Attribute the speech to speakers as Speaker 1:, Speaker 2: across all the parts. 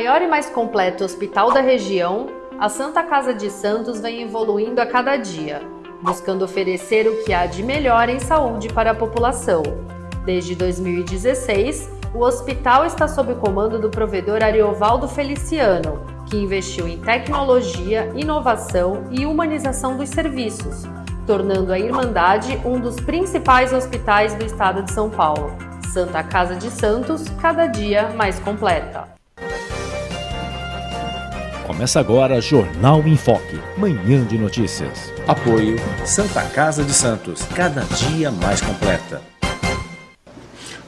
Speaker 1: maior e mais completo hospital da região, a Santa Casa de Santos vem evoluindo a cada dia, buscando oferecer o que há de melhor em saúde para a população. Desde 2016, o hospital está sob o comando do provedor Ariovaldo Feliciano, que investiu em tecnologia, inovação e humanização dos serviços, tornando a Irmandade um dos principais hospitais do estado de São Paulo. Santa Casa de Santos, cada dia mais completa.
Speaker 2: Começa agora Jornal em Foque, manhã de notícias.
Speaker 3: Apoio Santa Casa de Santos, cada dia mais completa.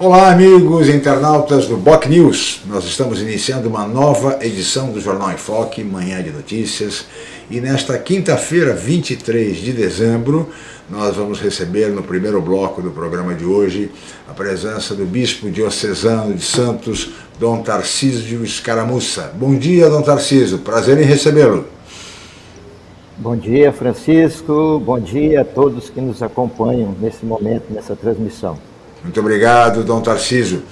Speaker 4: Olá, amigos internautas do Boc News. Nós estamos iniciando uma nova edição do Jornal em Foque, manhã de notícias. E nesta quinta-feira, 23 de dezembro, nós vamos receber no primeiro bloco do programa de hoje a presença do Bispo Diocesano de Santos, Dom Tarcísio Escaramuça. Bom dia, Dom Tarcísio, prazer em recebê-lo.
Speaker 5: Bom dia, Francisco, bom dia a todos que nos acompanham nesse momento, nessa transmissão.
Speaker 4: Muito obrigado, Dom Tarcísio.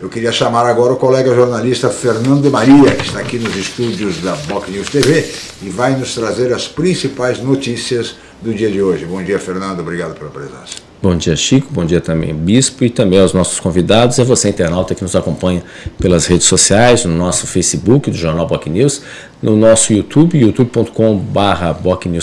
Speaker 4: Eu queria chamar agora o colega jornalista Fernando de Maria, que está aqui nos estúdios da Boc News TV e vai nos trazer as principais notícias do dia de hoje. Bom dia, Fernando. Obrigado pela presença.
Speaker 3: Bom dia, Chico. Bom dia também, Bispo, e também aos nossos convidados a você, internauta, que nos acompanha pelas redes sociais, no nosso Facebook do Jornal Boc News, no nosso YouTube, youtube.com.br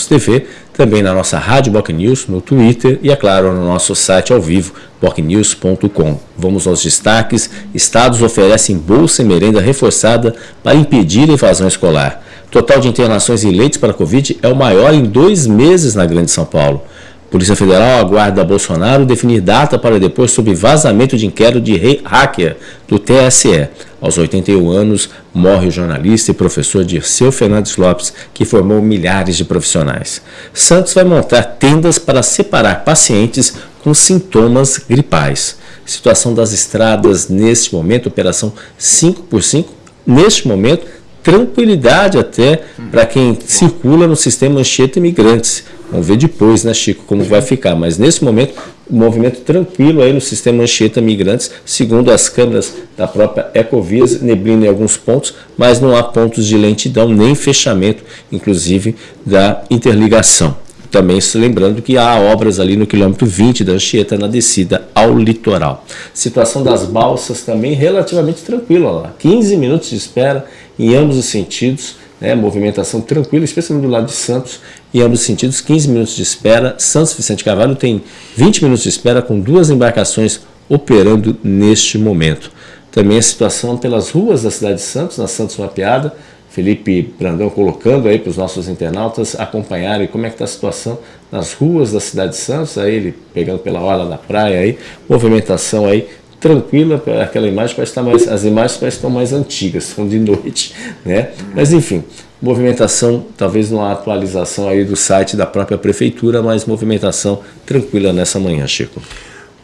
Speaker 3: TV, também na nossa Rádio Boc News, no Twitter e, é claro, no nosso site ao vivo, bocnews.com. Vamos aos destaques. Estados oferecem bolsa e merenda reforçada para impedir a evasão escolar. Total de internações e leitos para a Covid é o maior em dois meses na Grande São Paulo. Polícia Federal aguarda Bolsonaro definir data para depois sobre vazamento de inquérito de hacker do TSE. Aos 81 anos, morre o jornalista e professor Dirceu Fernandes Lopes, que formou milhares de profissionais. Santos vai montar tendas para separar pacientes com sintomas gripais. Situação das estradas neste momento, operação 5 por 5 neste momento, tranquilidade até para quem circula no sistema Anchieta Imigrantes. Vamos ver depois, né, Chico, como vai ficar. Mas nesse momento, o movimento tranquilo aí no sistema Anchieta Migrantes, segundo as câmeras da própria Ecovias, neblina em alguns pontos, mas não há pontos de lentidão nem fechamento, inclusive, da interligação. Também se lembrando que há obras ali no quilômetro 20 da Anchieta na descida ao litoral. Situação das balsas também relativamente tranquila lá. 15 minutos de espera em ambos os sentidos, né, movimentação tranquila, especialmente do lado de Santos, em ambos os sentidos, 15 minutos de espera. Santos Vicente Carvalho tem 20 minutos de espera com duas embarcações operando neste momento. Também a situação pelas ruas da cidade de Santos, na Santos Mapeada, Felipe Brandão colocando aí para os nossos internautas acompanharem como é que está a situação nas ruas da cidade de Santos, aí ele pegando pela hora da praia aí, movimentação aí tranquila, aquela imagem parece estar mais, as imagens parecem estar mais antigas, são de noite, né? Mas enfim, movimentação, talvez uma atualização aí do site da própria prefeitura, mas movimentação tranquila nessa manhã, Chico.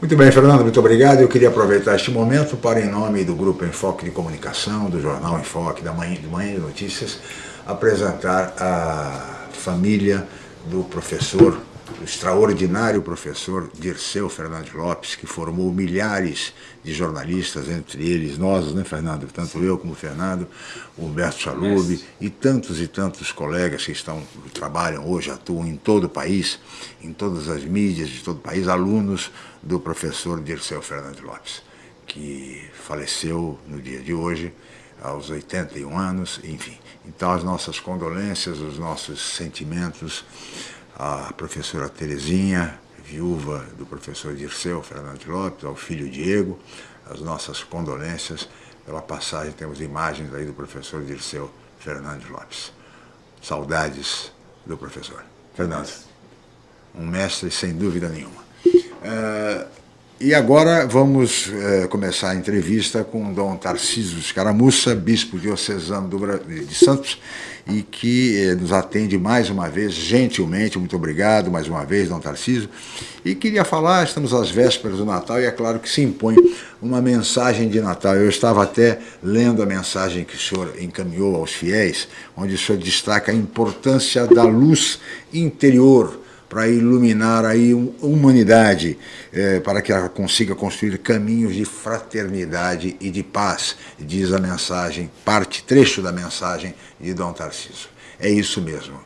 Speaker 4: Muito bem, Fernando, muito obrigado. Eu queria aproveitar este momento para, em nome do Grupo Enfoque de Comunicação, do Jornal Enfoque, da Manhã, de Manhã de Notícias, apresentar a família do professor o extraordinário professor Dirceu Fernandes Lopes, que formou milhares de jornalistas, entre eles nós, né, Fernando? Tanto eu como o Fernando, o Humberto Chalub e tantos e tantos colegas que estão, trabalham hoje, atuam em todo o país, em todas as mídias de todo o país, alunos do professor Dirceu Fernandes Lopes, que faleceu no dia de hoje, aos 81 anos, enfim. Então, as nossas condolências, os nossos sentimentos à professora Terezinha, viúva do professor Dirceu Fernandes Lopes, ao filho Diego, as nossas condolências pela passagem, temos imagens aí do professor Dirceu Fernandes Lopes. Saudades do professor. Fernando, um mestre sem dúvida nenhuma. Uh, e agora vamos uh, começar a entrevista com Dom Tarcísio Escaramuça, bispo diocesano de Santos, e que eh, nos atende mais uma vez, gentilmente, muito obrigado mais uma vez, Dom Tarcísio. E queria falar, estamos às vésperas do Natal e é claro que se impõe uma mensagem de Natal. Eu estava até lendo a mensagem que o senhor encaminhou aos fiéis, onde o senhor destaca a importância da luz interior para iluminar a humanidade, é, para que ela consiga construir caminhos de fraternidade e de paz, diz a mensagem, parte, trecho da mensagem de Dom Tarcísio. É isso mesmo,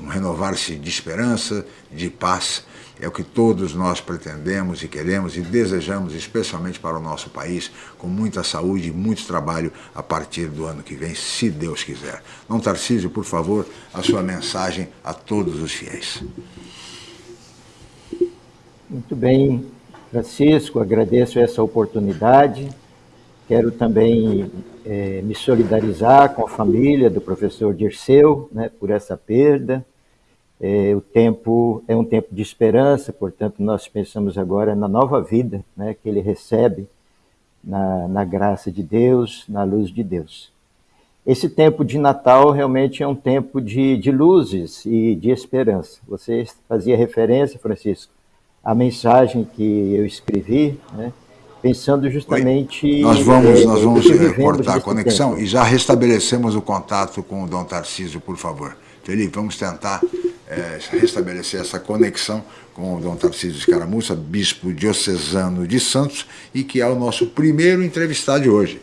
Speaker 4: um renovar-se de esperança, de paz, é o que todos nós pretendemos e queremos e desejamos, especialmente para o nosso país, com muita saúde e muito trabalho a partir do ano que vem, se Deus quiser. Dom Tarcísio, por favor, a sua mensagem a todos os fiéis.
Speaker 5: Muito bem, Francisco, agradeço essa oportunidade. Quero também é, me solidarizar com a família do professor Dirceu né, por essa perda. É, o tempo é um tempo de esperança, portanto, nós pensamos agora na nova vida né, que ele recebe na, na graça de Deus, na luz de Deus. Esse tempo de Natal realmente é um tempo de, de luzes e de esperança. Você fazia referência, Francisco, à mensagem que eu escrevi, né, pensando justamente...
Speaker 4: Oi. Nós vamos, é, nós vamos cortar a conexão tempo. e já restabelecemos o contato com o Dom Tarcísio, por favor. Felipe, vamos tentar é, restabelecer essa conexão com Dom Tarcísio de Caramuça, bispo diocesano de Santos, e que é o nosso primeiro entrevistado de hoje.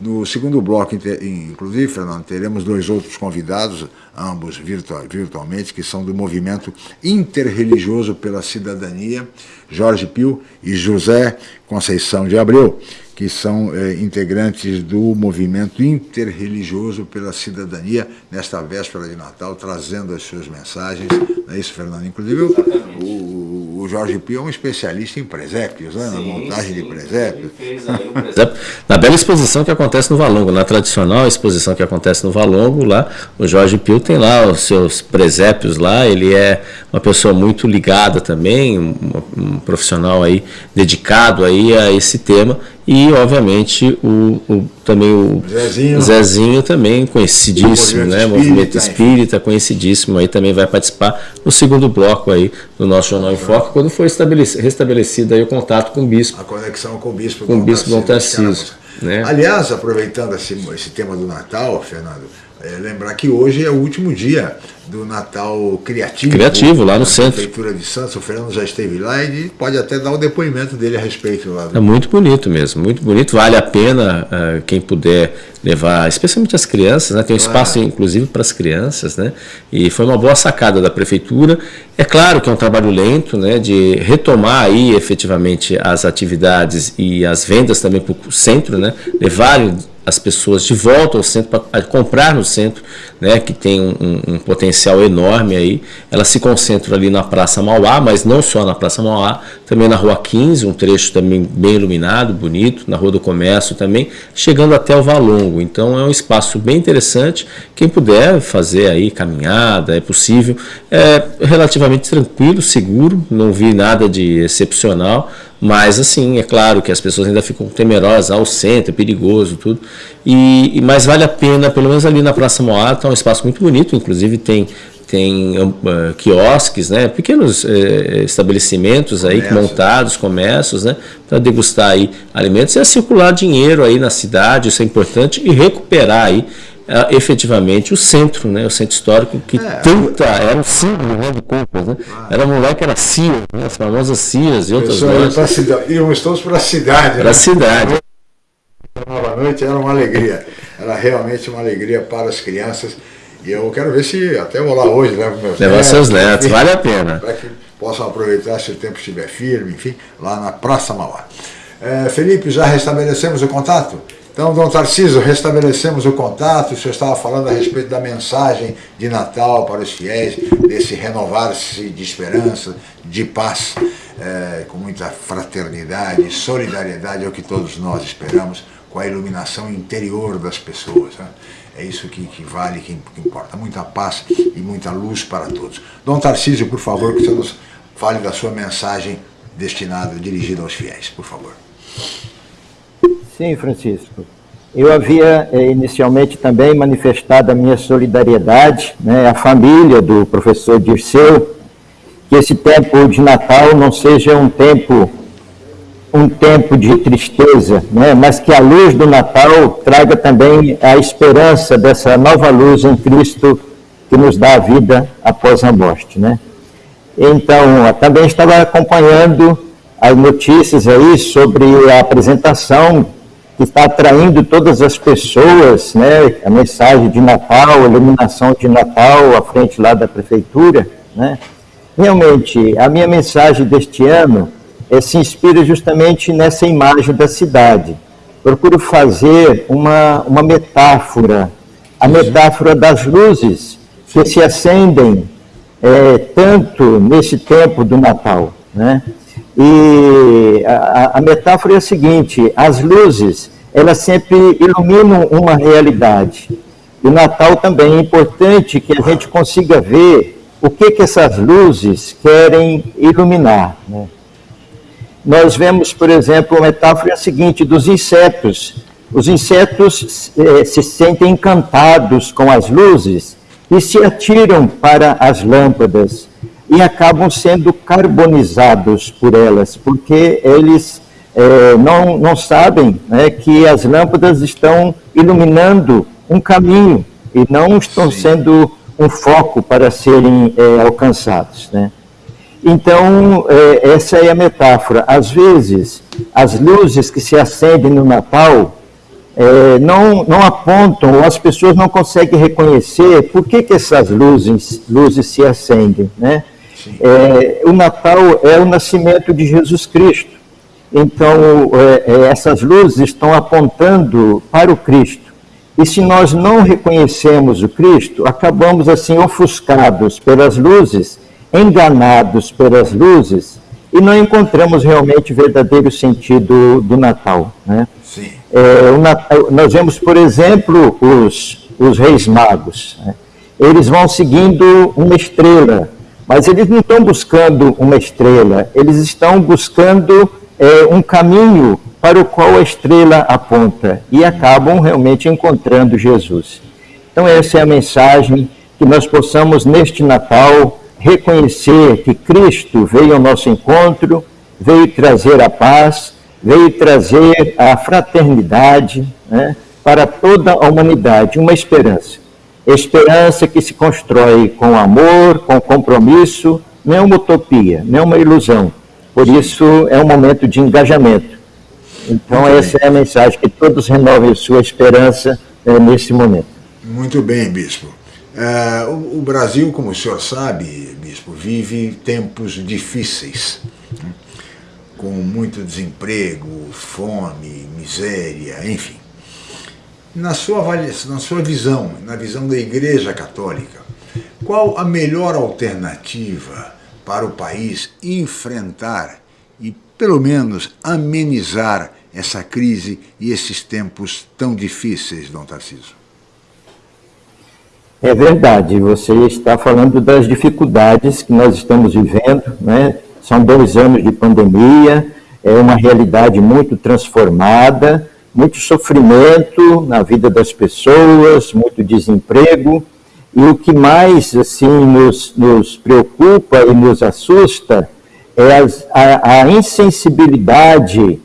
Speaker 4: No segundo bloco, inclusive, Fernando, teremos dois outros convidados, ambos virtual, virtualmente, que são do movimento interreligioso pela cidadania, Jorge Pio e José Conceição de Abreu que são é, integrantes do movimento interreligioso pela cidadania, nesta véspera de Natal, trazendo as suas mensagens. Não é isso, Fernando? Inclusive, o, o, Jorge Pio é um especialista em presépios, né? na montagem sim, de presépios.
Speaker 3: presépio. Na bela exposição que acontece no Valongo, na tradicional exposição que acontece no Valongo, lá, o Jorge Pio tem lá os seus presépios lá, ele é uma pessoa muito ligada também, um, um profissional aí dedicado aí a esse tema, e, obviamente, o, o também o Zezinho, Zezinho também conhecidíssimo, né? Espírita, Movimento Espírita, conhecidíssimo, aí também vai participar no segundo bloco aí do nosso Jornal em Foco, quando for restabelecido aí o contato com o bispo.
Speaker 4: A conexão com o bispo.
Speaker 3: Com o bispo Dom Tarcísio.
Speaker 4: Né? Aliás, aproveitando esse, esse tema do Natal, Fernando, é, lembrar que hoje é o último dia do Natal Criativo.
Speaker 3: Criativo, lá no centro.
Speaker 4: Prefeitura de Santos, o Fernando já esteve lá e pode até dar o depoimento dele a respeito. Lá
Speaker 3: É muito bonito mesmo, muito bonito. Vale a pena uh, quem puder levar, especialmente as crianças, né? tem um espaço inclusive para as crianças, né? e foi uma boa sacada da Prefeitura. É claro que é um trabalho lento, né? de retomar aí efetivamente as atividades e as vendas também para o centro, né? levar as pessoas de volta ao centro para comprar no centro, né, que tem um, um, potencial enorme aí. Ela se concentra ali na Praça Mauá, mas não só na Praça Mauá, também na Rua 15, um trecho também bem iluminado, bonito, na Rua do Comércio também, chegando até o Valongo. Então é um espaço bem interessante. Quem puder fazer aí caminhada, é possível. É relativamente tranquilo, seguro, não vi nada de excepcional. Mas, assim, é claro que as pessoas ainda ficam temerosas ao centro, é perigoso, tudo. E, mas vale a pena, pelo menos ali na Praça Moata, é um espaço muito bonito, inclusive tem tem uh, quiosques, né, pequenos uh, estabelecimentos aí Comércio. montados, comércios, né, para degustar aí alimentos e circular dinheiro aí na cidade, isso é importante, e recuperar aí uh, efetivamente o centro, né, o centro histórico que é, tanta, era um símbolo né, de compras, né, ah. era moleque, era Cias, né, as famosas Cias e outras
Speaker 4: coisas. Íamos todos para a cidade.
Speaker 3: Para a né? cidade.
Speaker 4: Nova noite era uma alegria, era realmente uma alegria para as crianças e eu quero ver se até vou lá hoje, levo meus
Speaker 3: Levar netos. seus netos, enfim, vale a pena.
Speaker 4: Para que possam aproveitar se o tempo estiver firme, enfim, lá na Praça Mauá. É, Felipe, já restabelecemos o contato? Então, Dom Tarcísio, restabelecemos o contato, o senhor estava falando a respeito da mensagem de Natal para os fiéis, desse renovar-se de esperança, de paz, é, com muita fraternidade, solidariedade, é o que todos nós esperamos, com a iluminação interior das pessoas. Né? É isso que, que vale, que, importa. Muita paz e muita luz para todos. Dom Tarcísio, por favor, que você nos fale da sua mensagem destinada, dirigida aos fiéis, por favor.
Speaker 5: Sim, Francisco. Eu havia eh, inicialmente também manifestado a minha solidariedade né, à família do professor Dirceu, que esse tempo de Natal não seja um tempo um tempo de tristeza, né? mas que a luz do Natal traga também a esperança dessa nova luz em Cristo que nos dá a vida após a morte. Né? Então, também estava acompanhando as notícias aí sobre a apresentação que está atraindo todas as pessoas, né? A mensagem de Natal, a iluminação de Natal à frente lá da prefeitura, né? Realmente, a minha mensagem deste ano se inspira justamente nessa imagem da cidade. Procuro fazer uma, uma metáfora, a metáfora das luzes que se acendem é, tanto nesse tempo do Natal, né? E a, a, metáfora é a seguinte: as luzes, elas sempre iluminam uma realidade. E o Natal também é importante que a gente consiga ver o que, que essas luzes querem iluminar. Né? Nós vemos, por exemplo, a metáfora seguinte: dos insetos. Os insetos eh, se sentem encantados com as luzes e se atiram para as lâmpadas e acabam sendo carbonizados por elas, porque eles é, não, não sabem né, que as lâmpadas estão iluminando um caminho e não estão Sim. sendo um foco para serem é, alcançados. Né? Então, é, essa é a metáfora. Às vezes, as luzes que se acendem no Natal é, não, não apontam, ou as pessoas não conseguem reconhecer por que, que essas luzes, luzes se acendem. Né? É, o Natal é o nascimento de Jesus Cristo. Então, é, é, essas luzes estão apontando para o Cristo. E se nós não reconhecemos o Cristo, acabamos assim ofuscados pelas luzes, enganados pelas luzes, e não encontramos realmente o verdadeiro sentido do Natal. Né? Sim. É, Natal, nós vemos, por exemplo, os, os reis magos. Né? Eles vão seguindo uma estrela, mas eles não estão buscando uma estrela, eles estão buscando é, um caminho para o qual a estrela aponta e acabam realmente encontrando Jesus. Então, essa é a mensagem que nós possamos, neste Natal, reconhecer que Cristo veio ao nosso encontro, veio trazer a paz, veio trazer a fraternidade né, para toda a humanidade, uma esperança. Esperança que se constrói com amor, com compromisso, não é uma utopia, não é uma ilusão. Por isso é um momento de engajamento. Então Muito essa bem. é a mensagem, que todos renovem sua esperança é, nesse momento.
Speaker 4: Muito bem, Bispo. É, o, Brasil, como o senhor sabe, Bispo, vive tempos difíceis, né? com muito desemprego, fome, miséria, enfim. Na sua, na sua visão, na visão da Igreja Católica, qual a melhor alternativa para o país enfrentar e, pelo menos, amenizar essa crise e esses tempos tão difíceis, Dom Tarcísio?
Speaker 5: É verdade, você está falando das dificuldades que nós estamos vivendo, né? São dois anos de pandemia, é uma realidade muito transformada, muito sofrimento na vida das pessoas, muito desemprego, e o que mais assim nos, nos preocupa e nos assusta é as, a, a, insensibilidade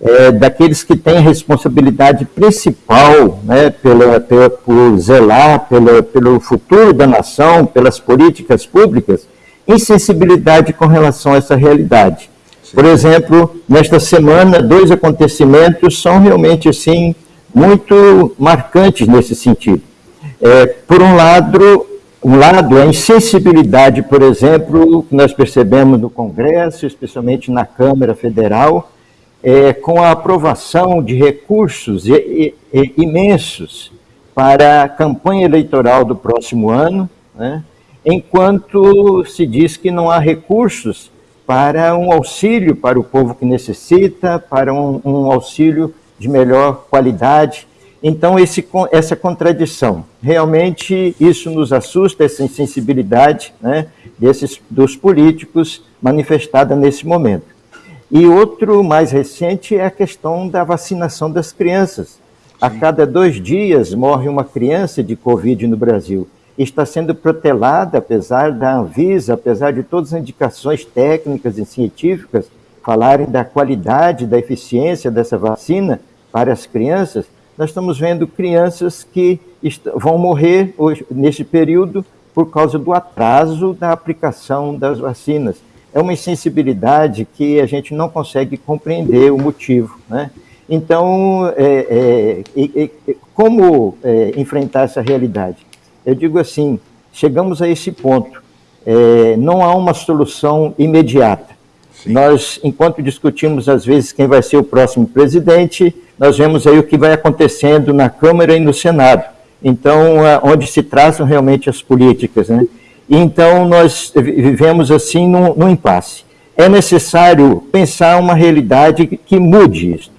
Speaker 5: é, daqueles que têm a responsabilidade principal né, pela, pela, por zelar pela, pelo futuro da nação, pelas políticas públicas, insensibilidade com relação a essa realidade. Por exemplo, nesta semana, dois acontecimentos são realmente assim muito marcantes nesse sentido. É, por um lado, um lado, a insensibilidade, por exemplo, que nós percebemos no Congresso, especialmente na Câmara Federal, é, com a aprovação de recursos e, e, imensos para a campanha eleitoral do próximo ano, né, enquanto se diz que não há recursos para um auxílio para o povo que necessita, para um, um auxílio de melhor qualidade. Então, esse, essa contradição, realmente isso nos assusta, essa insensibilidade né, desses, dos políticos manifestada nesse momento. E outro mais recente é a questão da vacinação das crianças. Sim. A cada dois dias morre uma criança de Covid no Brasil está sendo protelada, apesar da Anvisa, apesar de todas as indicações técnicas e científicas falarem da qualidade, da eficiência dessa vacina para as crianças, nós estamos vendo crianças que vão morrer hoje, neste período por causa do atraso da aplicação das vacinas. É uma insensibilidade que a gente não consegue compreender o motivo. Né? Então, é, é, é, como enfrentar essa realidade? Eu digo assim: chegamos a esse ponto. É, não há uma solução imediata. Sim. Nós, enquanto discutimos às vezes quem vai ser o próximo presidente, nós vemos aí o que vai acontecendo na Câmara e no Senado. Então, onde se traçam realmente as políticas, né? Então, nós vivemos assim num, num impasse. É necessário pensar uma realidade que mude isso.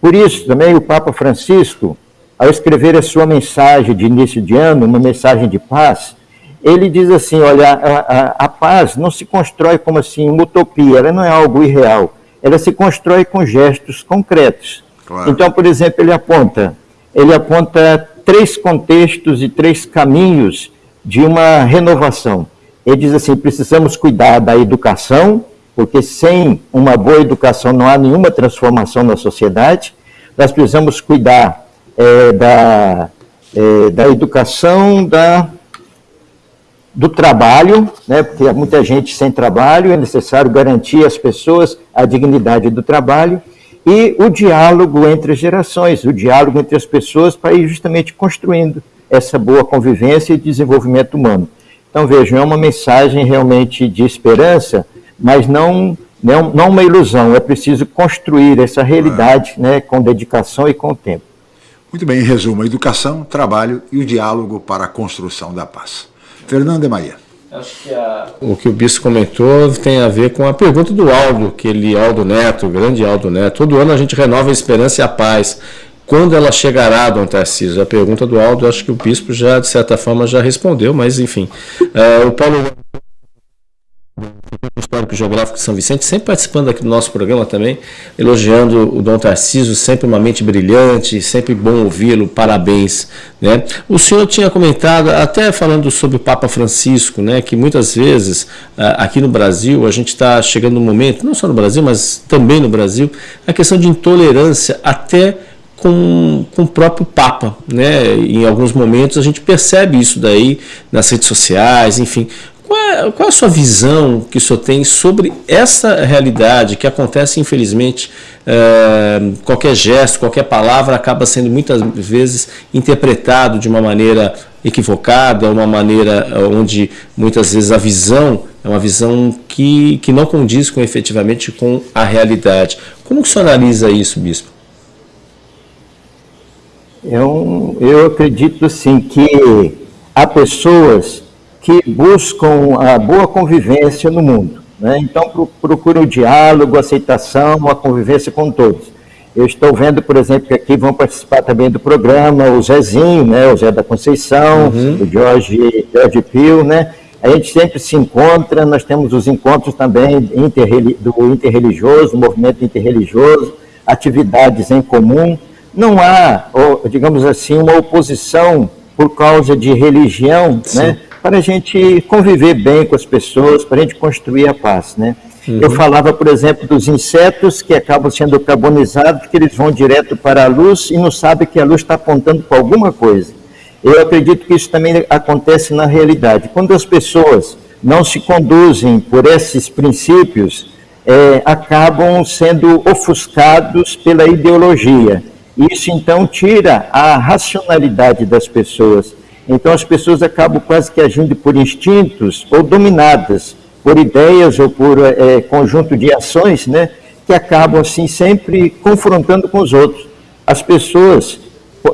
Speaker 5: Por isso, também, o Papa Francisco, ao escrever a sua mensagem de início de ano, uma mensagem de paz, ele diz assim, olha, a, a, a, paz não se constrói como assim uma utopia, ela não é algo irreal, ela se constrói com gestos concretos. Claro. Então, por exemplo, ele aponta, ele aponta três contextos e três caminhos de uma renovação. Ele diz assim, precisamos cuidar da educação, porque sem uma boa educação não há nenhuma transformação na sociedade. Nós precisamos cuidar é, da, é, da educação, da do trabalho, né, porque há muita gente sem trabalho, é necessário garantir às pessoas a dignidade do trabalho, e o diálogo entre as gerações, o diálogo entre as pessoas para ir justamente construindo essa boa convivência e desenvolvimento humano. Então, vejam, é uma mensagem realmente de esperança, mas não, não, não uma ilusão, é preciso construir essa realidade né, com dedicação e com tempo.
Speaker 4: Muito bem, em resumo, educação, trabalho e o diálogo para a construção da paz. Fernando e Maria.
Speaker 3: Acho que a... O que o Bispo comentou tem a ver com a pergunta do Aldo, que ele, Aldo Neto, o grande Aldo Neto. Todo ano a gente renova a esperança e a paz. Quando ela chegará, Dom Tarcísio? A pergunta do Aldo, acho que o Bispo já, de certa forma, já respondeu, mas enfim. É, o Paulo Histórico Geográfico de São Vicente, sempre participando aqui do nosso programa também, elogiando o Dom Tarcísio, sempre uma mente brilhante, sempre bom ouvi-lo, parabéns. Né? O senhor tinha comentado, até falando sobre o Papa Francisco, né, que muitas vezes ah, aqui no Brasil a gente está chegando num momento, não só no Brasil, mas também no Brasil, a questão de intolerância até com, com o próprio Papa. Né? Em alguns momentos a gente percebe isso daí nas redes sociais, enfim. Qual é, qual é, a sua visão que o senhor tem sobre essa realidade que acontece, infelizmente, é, qualquer gesto, qualquer palavra acaba sendo muitas vezes interpretado de uma maneira equivocada, uma maneira onde muitas vezes a visão é uma visão que, que não condiz com efetivamente com a realidade. Como que o senhor analisa isso, Bispo?
Speaker 5: Eu, eu acredito assim que há pessoas que buscam a boa convivência no mundo. Né? Então, procuram o diálogo, a aceitação, a convivência com todos. Eu estou vendo, por exemplo, que aqui vão participar também do programa o Zezinho, né? o Zé da Conceição, uhum. o Jorge, Jorge Pio, né? A gente sempre se encontra, nós temos os encontros também do interreligioso, movimento interreligioso, atividades em comum. Não há, digamos assim, uma oposição por causa de religião, Sim. né? para a gente conviver bem com as pessoas, para a gente construir a paz, né? Uhum. Eu falava, por exemplo, dos insetos que acabam sendo carbonizados, porque eles vão direto para a luz e não sabem que a luz está apontando para alguma coisa. Eu acredito que isso também acontece na realidade. Quando as pessoas não se conduzem por esses princípios, é, acabam sendo ofuscados pela ideologia. Isso então tira a racionalidade das pessoas. Então as pessoas acabam quase que agindo por instintos ou dominadas por ideias ou por é, conjunto de ações, né, que acabam assim sempre confrontando com os outros. As pessoas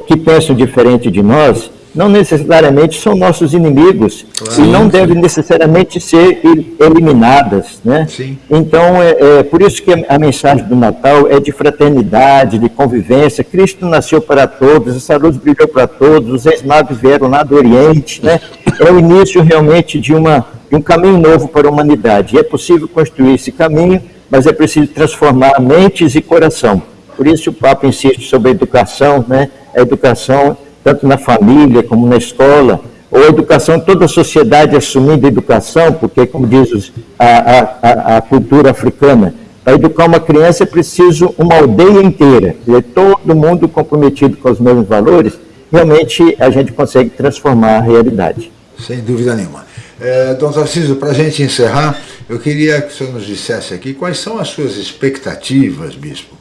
Speaker 5: que pensam diferente de nós, não necessariamente são nossos inimigos claro, e não sim. devem necessariamente ser eliminadas, né? Sim. Então é, é, por isso que a mensagem do Natal é de fraternidade, de convivência. Cristo nasceu para todos, essa luz brilhou para todos, os ex-magos vieram lá do Oriente, né? É o início realmente de uma de um caminho novo para a humanidade. E é possível construir esse caminho, mas é preciso transformar mentes e coração. Por isso o Papa insiste sobre a educação, né? A educação tanto na família como na escola, ou a educação, toda a sociedade assumindo a educação, porque, como diz a, a, a cultura africana, para educar uma criança é preciso uma aldeia inteira, todo mundo comprometido com os mesmos valores, realmente a gente consegue transformar a realidade.
Speaker 4: Sem dúvida nenhuma. É, Dom Tarcísio, para a gente encerrar, eu queria que o senhor nos dissesse aqui quais são as suas expectativas, bispo,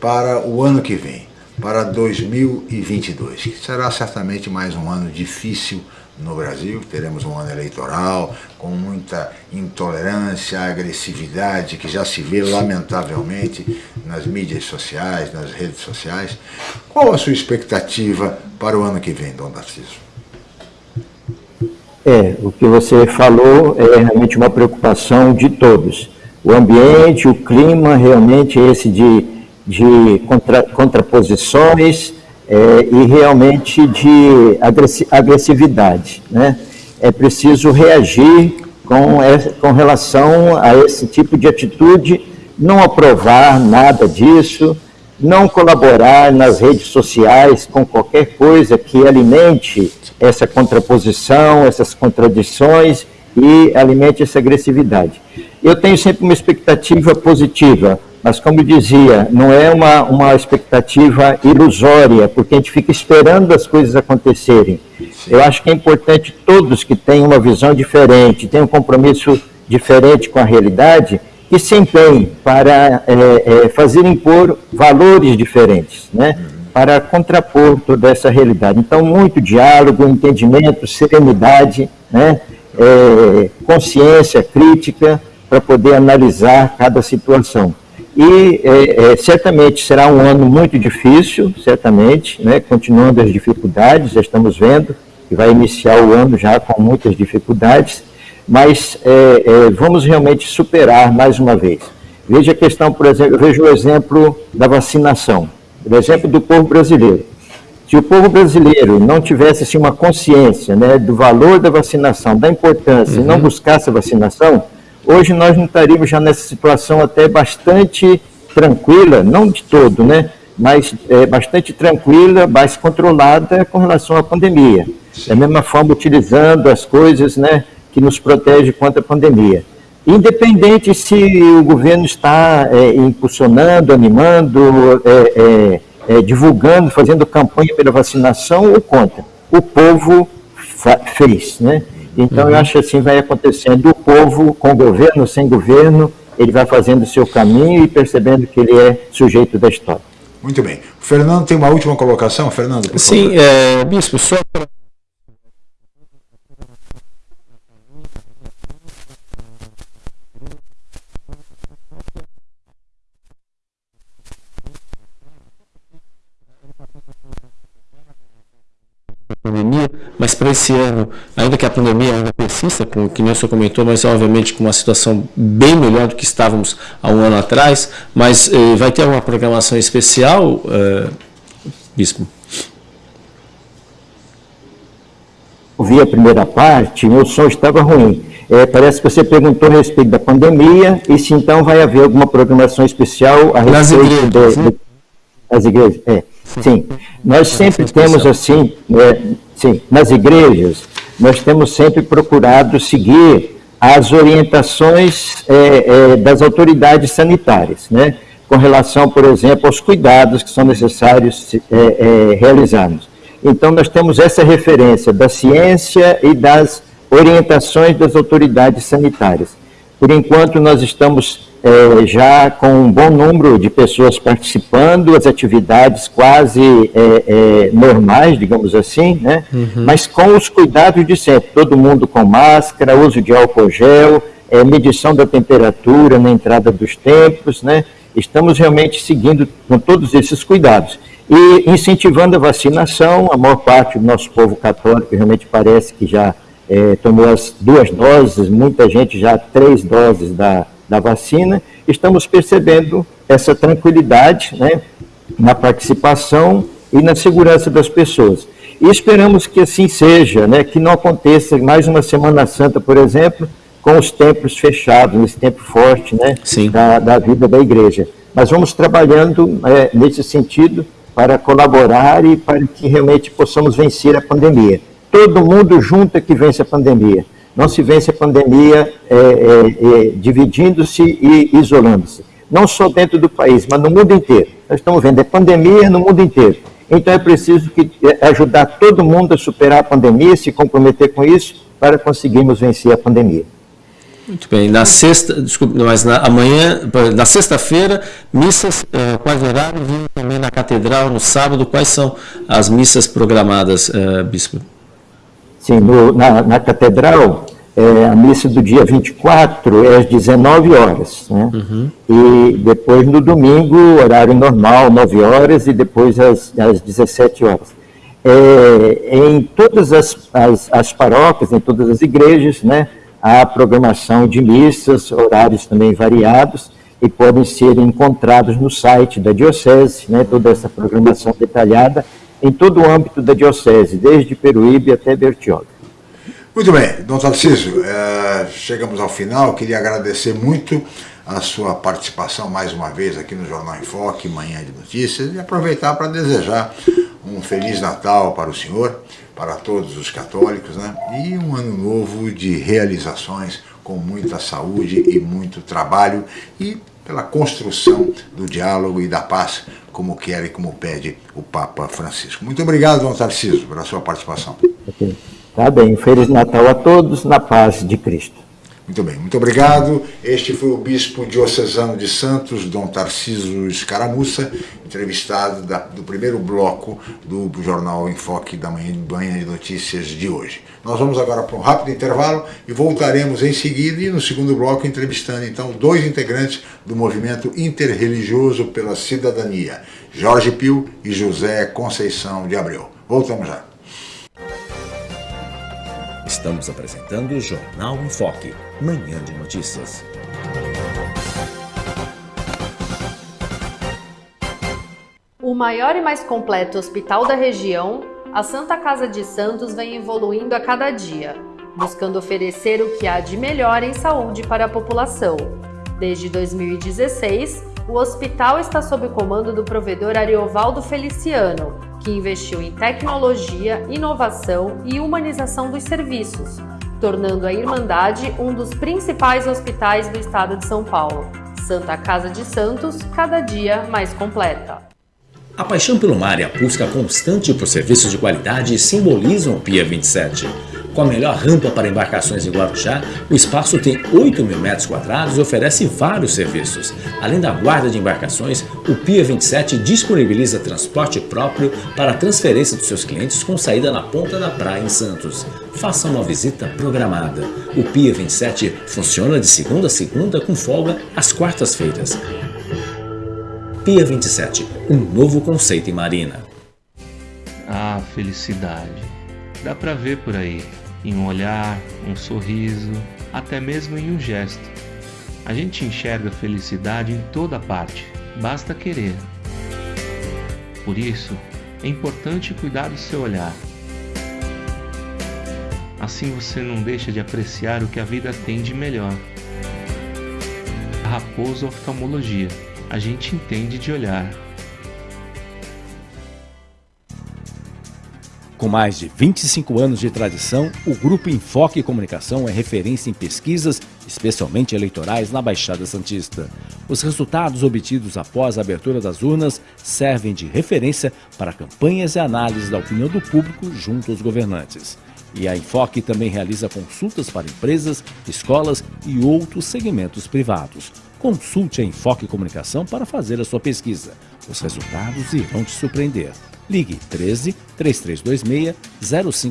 Speaker 4: para o ano que vem, para 2022, que será certamente mais um ano difícil no Brasil, teremos um ano eleitoral com muita intolerância, agressividade que já se vê lamentavelmente nas mídias sociais, nas redes sociais. Qual a sua expectativa para o ano que vem, Dom Narciso?
Speaker 5: É, o que você falou é realmente uma preocupação de todos. O ambiente, o clima, realmente esse de, de contra, contraposições, é, e realmente de agressividade. Né? É preciso reagir com, com relação a esse tipo de atitude, não aprovar nada disso, não colaborar nas redes sociais com qualquer coisa que alimente essa contraposição, essas contradições e alimente essa agressividade. Eu tenho sempre uma expectativa positiva mas, como dizia, não é uma, uma expectativa ilusória, porque a gente fica esperando as coisas acontecerem. Eu acho que é importante todos que têm uma visão diferente, têm um compromisso diferente com a realidade, que se empenhem para é, é, fazer impor valores diferentes, né? para contrapor toda essa realidade. Então, muito diálogo, entendimento, serenidade, né? É, consciência crítica, para poder analisar cada situação. E é, é, certamente será um ano muito difícil, certamente, né, continuando as dificuldades, já estamos vendo que vai iniciar o ano já com muitas dificuldades, mas é, é, vamos realmente superar mais uma vez. Veja a questão, por exemplo, eu vejo o exemplo da vacinação, o exemplo do povo brasileiro. Se o povo brasileiro não tivesse assim, uma consciência né, do valor da vacinação, da importância, uhum. e não uhum. buscasse a vacinação, hoje nós não estaríamos já nessa situação até bastante tranquila, não de todo, né? mas é, bastante tranquila, mais controlada com relação à pandemia. Da mesma forma, utilizando as coisas né, que nos protegem contra a pandemia. Independente se o governo está é, impulsionando, animando, é, é, é divulgando, fazendo campanha pela vacinação ou contra. O povo fez, né? Então, uhum. eu acho que assim vai acontecendo. O povo, com governo, sem governo, ele vai fazendo o seu caminho e percebendo que ele é sujeito da história.
Speaker 4: Muito bem. O Fernando tem uma última colocação, Fernando, por
Speaker 3: Sim, é, Bispo, só para mas para esse ano, ainda que a pandemia persista, com, que nem o senhor comentou, mas obviamente com uma situação bem melhor do que estávamos há um ano atrás, mas eh, vai ter alguma programação especial, eh, Bispo?
Speaker 5: Ouvi a primeira parte, meu som estava ruim. É, parece que você perguntou a respeito da pandemia e se então vai haver alguma programação especial a respeito Nas igrejas, das igrejas. É. Sim, nós sempre temos assim, é, sim, nas igrejas, nós temos sempre procurado seguir as orientações é, é, das autoridades sanitárias, né? com relação, por exemplo, aos cuidados que são necessários é, é, realizarmos. Então, nós temos essa referência da ciência e das orientações das autoridades sanitárias. Por enquanto, nós estamos é, já com um bom número de pessoas participando, as atividades quase é, é, normais, digamos assim, né? Uhum. mas com os cuidados de sempre, todo mundo com máscara, uso de álcool gel, medição da temperatura na entrada dos templos, né? estamos realmente seguindo com todos esses cuidados. E incentivando a vacinação, a maior parte do nosso povo católico realmente parece que já tomou as duas doses, muita gente já três doses da, da vacina, estamos percebendo essa tranquilidade né, na participação e na segurança das pessoas. E esperamos que assim seja, né, que não aconteça mais uma Semana Santa, por exemplo, com os templos fechados, nesse tempo forte né, da, da, vida da igreja. Mas vamos trabalhando é, nesse sentido para colaborar e para que realmente possamos vencer a pandemia. Todo mundo junto é que vence a pandemia. Não se vence a pandemia é, é, é, dividindo-se e isolando-se. Não só dentro do país, mas no mundo inteiro. Nós estamos vendo, é pandemia no mundo inteiro. Então é preciso que, é, ajudar todo mundo a superar a pandemia, se comprometer com isso, para conseguirmos vencer a pandemia.
Speaker 3: Muito bem. Na sexta, desculpe, mas na, amanhã, na sexta-feira, missas, uh, quais horários? Também na catedral, no sábado, quais são as missas programadas, uh, bispo?
Speaker 5: Sim, no, na, na, catedral, é, a missa do dia 24 é às 19 horas. Né? Uhum. E depois no domingo, horário normal, 9 horas, e depois às, às 17 horas. É, em todas as, as, as paróquias, em todas as igrejas, né? a programação de missas, horários também variados, e podem ser encontrados no site da Diocese, né, toda essa programação detalhada em todo o âmbito da Diocese, desde Peruíbe até Bertioga.
Speaker 4: Muito bem, Dom Tarcísio, é, chegamos ao final, queria agradecer muito a sua participação mais uma vez aqui no Jornal em Foque, Manhã de Notícias, e aproveitar para desejar um Feliz Natal para o senhor, para todos os católicos, né? e um ano novo de realizações com muita saúde e muito trabalho e pela construção do diálogo e da paz, como quer e como pede o Papa Francisco. Muito obrigado, Dom Tarcísio, pela sua participação.
Speaker 5: Tá bem, Feliz Natal a todos, na paz de Cristo.
Speaker 4: Muito bem, muito obrigado. Este foi o Bispo Diocesano de Santos, Dom Tarcísio Escaramuça, entrevistado da, do primeiro bloco do Jornal Enfoque da manhã, manhã de Notícias de hoje. Nós vamos agora para um rápido intervalo e voltaremos em seguida e no segundo bloco entrevistando então dois integrantes do movimento interreligioso pela cidadania, Jorge Pio e José Conceição de Abreu. Voltamos já.
Speaker 2: Estamos apresentando o Jornal em Foque, manhã de notícias.
Speaker 1: O maior e mais completo hospital da região, a Santa Casa de Santos vem evoluindo a cada dia, buscando oferecer o que há de melhor em saúde para a população. Desde 2016, o hospital está sob o comando do provedor Ariovaldo Feliciano, que investiu em tecnologia, inovação e humanização dos serviços, tornando a Irmandade um dos principais hospitais do estado de São Paulo. Santa Casa de Santos, cada dia mais completa.
Speaker 2: A paixão pelo mar e a busca constante por serviços de qualidade simbolizam o Pia 27. Com a melhor rampa para embarcações em Guarujá, o espaço tem 8 mil metros quadrados e oferece vários serviços. Além da guarda de embarcações, o Pia 27 disponibiliza transporte próprio para a transferência dos seus clientes com saída na ponta da praia em Santos. Faça uma visita programada. O Pia 27 funciona de segunda a segunda com folga às quartas-feiras. Pia 27, um novo conceito em marina.
Speaker 6: Ah, felicidade. Dá pra ver por aí em um olhar, um sorriso, até mesmo em um gesto. A gente enxerga felicidade em toda parte, basta querer. Por isso, é importante cuidar do seu olhar. Assim você não deixa de apreciar o que a vida tem de melhor. Raposo Oftalmologia, a gente entende de olhar.
Speaker 2: Com mais de 25 anos de tradição, o Grupo Enfoque Comunicação é referência em pesquisas, especialmente eleitorais, na Baixada Santista. Os resultados obtidos após a abertura das urnas servem de referência para campanhas e análises da opinião do público junto aos governantes. E a Enfoque também realiza consultas para empresas, escolas e outros segmentos privados. Consulte a Enfoque Comunicação para fazer a sua pesquisa. Os resultados irão te surpreender. Ligue 13 3326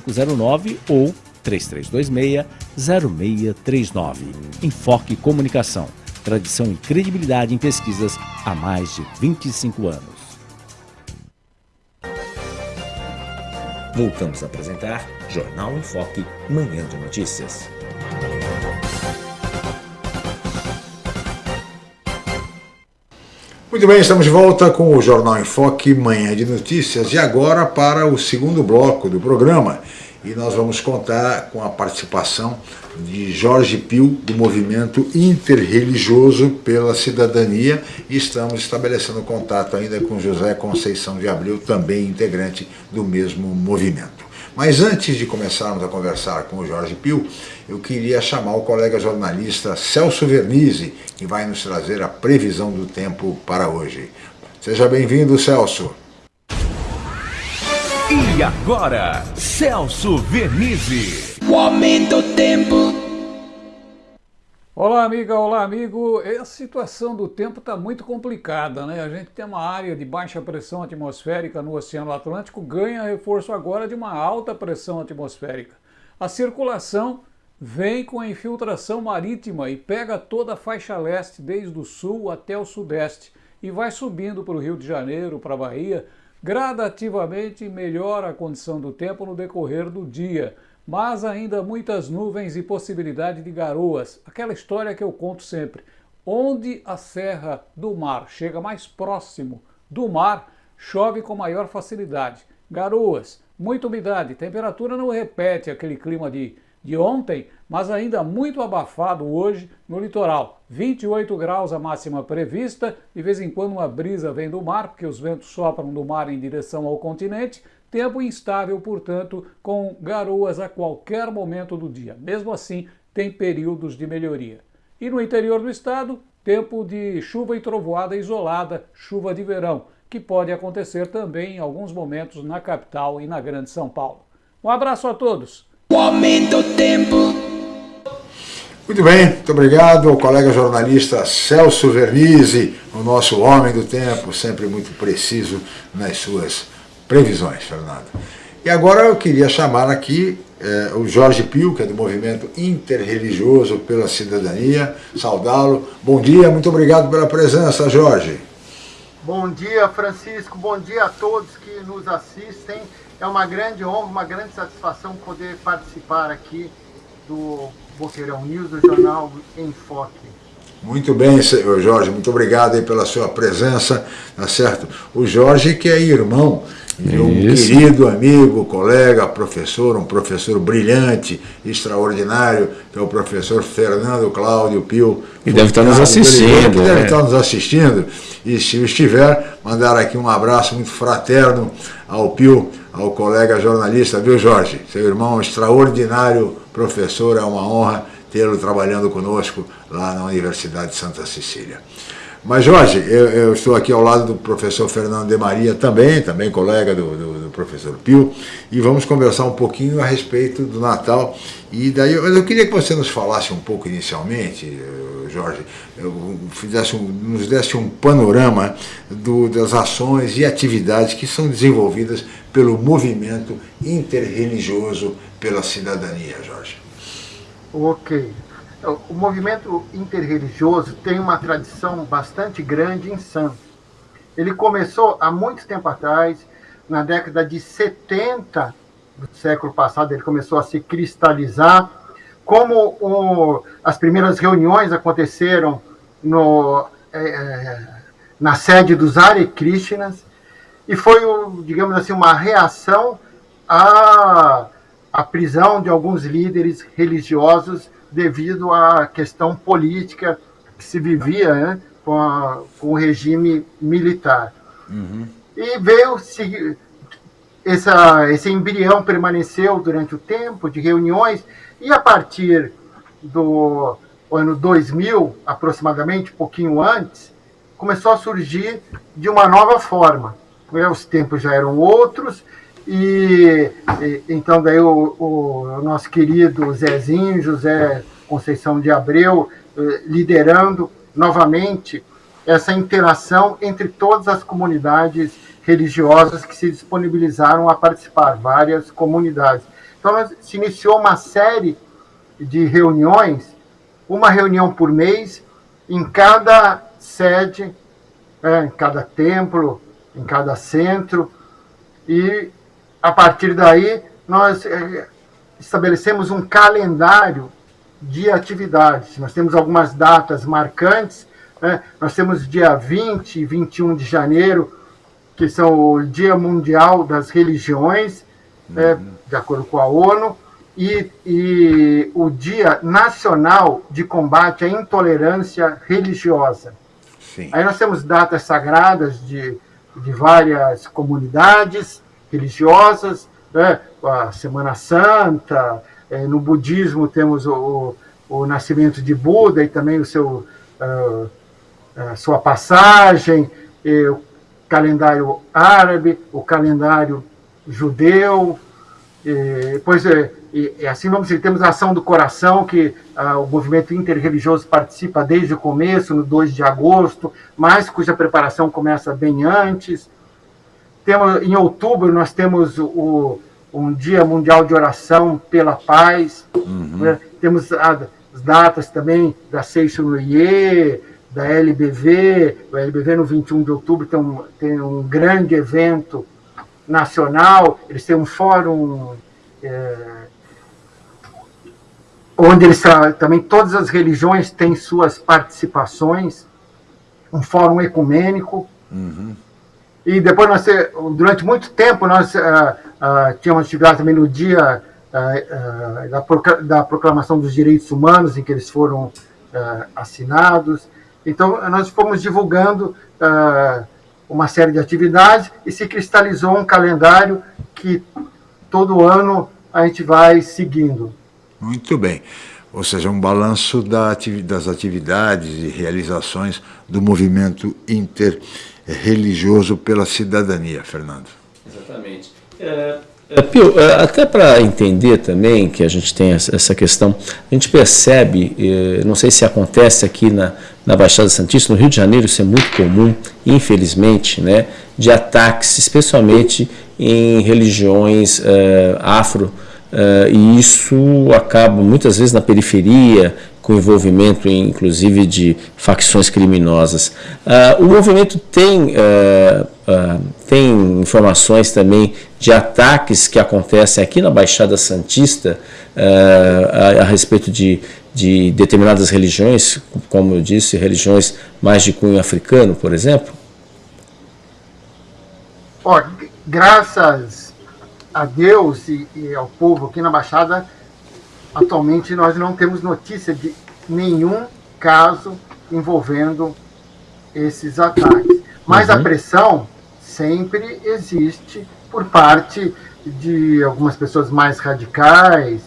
Speaker 2: 0509 ou 3326 0639. Enfoque Comunicação. Tradição e credibilidade em pesquisas há mais de 25 anos. Voltamos a apresentar Jornal em Foque, Manhã de Notícias.
Speaker 4: Muito bem, estamos de volta com o Jornal em Foque, manhã de notícias, e agora para o segundo bloco do programa. E nós vamos contar com a participação de Jorge Pio, do Movimento Interreligioso pela Cidadania, e estamos estabelecendo contato ainda com José Conceição de Abril, também integrante do mesmo movimento. Mas antes de começarmos a conversar com o Jorge Pio, eu queria chamar o colega jornalista Celso Vernizzi, que vai nos trazer a previsão do tempo para hoje. Seja bem-vindo, Celso.
Speaker 7: E agora, Celso Vernizzi. O aumento do tempo.
Speaker 8: Olá, amiga, olá, amigo. A situação do tempo está muito complicada, né? A gente tem uma área de baixa pressão atmosférica no Oceano Atlântico, ganha reforço agora de uma alta pressão atmosférica. A circulação vem com a infiltração marítima e pega toda a faixa leste, desde o sul até o sudeste, e vai subindo para o Rio de Janeiro, para a Bahia. Gradativamente melhora a condição do tempo no decorrer do dia mas ainda muitas nuvens e possibilidade de garoas. Aquela história que eu conto sempre. Onde a serra do mar chega mais próximo do mar, chove com maior facilidade. Garoas, muita umidade, temperatura não repete aquele clima de, de ontem, mas ainda muito abafado hoje no litoral. 28 graus a máxima prevista, de vez em quando uma brisa vem do mar, porque os ventos sopram do mar em direção ao continente, Tempo instável, portanto, com garoas a qualquer momento do dia. Mesmo assim, tem períodos de melhoria. E no interior do estado, tempo de chuva e trovoada isolada, chuva de verão, que pode acontecer também em alguns momentos na capital e na Grande São Paulo. Um abraço a todos.
Speaker 7: O aumento do tempo.
Speaker 4: Muito bem, muito obrigado ao colega jornalista Celso Vernizzi, o nosso homem do tempo, sempre muito preciso nas suas previsões, Fernando. E agora eu queria chamar aqui eh, o Jorge Pio, que é do Movimento Interreligioso pela Cidadania, saudá-lo. Bom dia, muito obrigado pela presença, Jorge.
Speaker 9: Bom dia, Francisco, bom dia a todos que nos assistem. É uma grande honra, uma grande satisfação poder participar aqui do Boqueirão News, do jornal Enfoque.
Speaker 4: Muito bem, Jorge, muito obrigado aí pela sua presença, tá certo? O Jorge que é irmão de um Isso. querido amigo, colega, professor, um professor brilhante, extraordinário, que é o professor Fernando Cláudio Pio.
Speaker 3: E deve estar nos assistindo.
Speaker 4: Que deve é. estar nos assistindo. E se estiver, mandar aqui um abraço muito fraterno ao Pio, ao colega jornalista, viu Jorge? Seu irmão extraordinário professor, é uma honra tê-lo trabalhando conosco lá na Universidade de Santa Cecília. Mas, Jorge, eu, eu, estou aqui ao lado do professor Fernando de Maria também, também colega do, do, do, professor Pio, e vamos conversar um pouquinho a respeito do Natal. E daí, mas eu queria que você nos falasse um pouco inicialmente, eh, Jorge, fizesse um, nos desse um panorama do, das ações e atividades que são desenvolvidas pelo movimento interreligioso pela cidadania, Jorge.
Speaker 9: Ok. O movimento interreligioso tem uma tradição bastante grande em Santos. Ele começou há muito tempo atrás, na década de 70 do século passado, ele começou a se cristalizar. Como o, as primeiras reuniões aconteceram no, é, na sede dos Hare Krishnas, e foi, digamos assim, uma reação à, à prisão de alguns líderes religiosos devido à questão política que se vivia né, com, a, com, o regime militar. Uhum. E veio se, essa, esse embrião permaneceu durante o tempo de reuniões e a partir do ano 2000, aproximadamente, um pouquinho antes, começou a surgir de uma nova forma. Os tempos já eram outros e, e então daí o, o, nosso querido Zezinho, José Conceição de Abreu, eh, liderando novamente essa interação entre todas as comunidades religiosas que se disponibilizaram a participar, várias comunidades. Então, se iniciou uma série de reuniões, uma reunião por mês, em cada sede, é, em cada templo, em cada centro, e a partir daí, nós eh, estabelecemos um calendário de atividades. Nós temos algumas datas marcantes. Né? Nós temos dia 20 e 21 de janeiro, que são o Dia Mundial das Religiões, né? uhum. né? de acordo com a ONU, e, e o Dia Nacional de Combate à Intolerância Religiosa. Sim. Aí nós temos datas sagradas de, de várias comunidades, religiosas, né? a Semana Santa, é, no budismo temos o, o, nascimento de Buda e também o seu, uh, a sua passagem, o calendário árabe, o calendário judeu, e, depois é, e assim vamos dizer, temos a ação do coração, que ah, o movimento interreligioso participa desde o começo, no 2 de agosto, mas cuja preparação começa bem antes. Temos, em outubro, nós temos o, um Dia Mundial de Oração pela Paz. Uhum. Né? Temos as datas também da Seixo-Noyer, da LBV. O LBV, no 21 de outubro, tem um, tem um grande evento nacional. Eles têm um fórum... É, onde eles também todas as religiões têm suas participações, um fórum ecumênico. Uhum. E depois nós, durante muito tempo, nós uh, uh, tínhamos atividade também no dia da, da, proclamação dos direitos humanos, em que eles foram assinados. Então, nós fomos divulgando uma série de atividades e se cristalizou um calendário que todo ano a gente vai seguindo.
Speaker 4: Muito bem. Ou seja, um balanço da, das atividades e realizações do movimento interreligioso pela cidadania, Fernando.
Speaker 3: Exatamente. É, é, Pio, é, até para entender também que a gente tem essa questão, a gente percebe, é, não sei se acontece aqui na, na Baixada Santista, no Rio de Janeiro isso é muito comum, infelizmente, né, de ataques, especialmente em religiões uh, afro Uh, e isso acaba muitas vezes na periferia, com envolvimento inclusive de facções criminosas. Uh, o movimento tem, uh, tem informações também de ataques que acontecem aqui na Baixada Santista a, a, respeito de, de determinadas religiões, como eu disse, religiões mais de cunho africano, por exemplo?
Speaker 9: Oh, graças a Deus e, e, ao povo aqui na Baixada, atualmente nós não temos notícia de nenhum caso envolvendo esses ataques. Mas uhum. a pressão sempre existe por parte de algumas pessoas mais radicais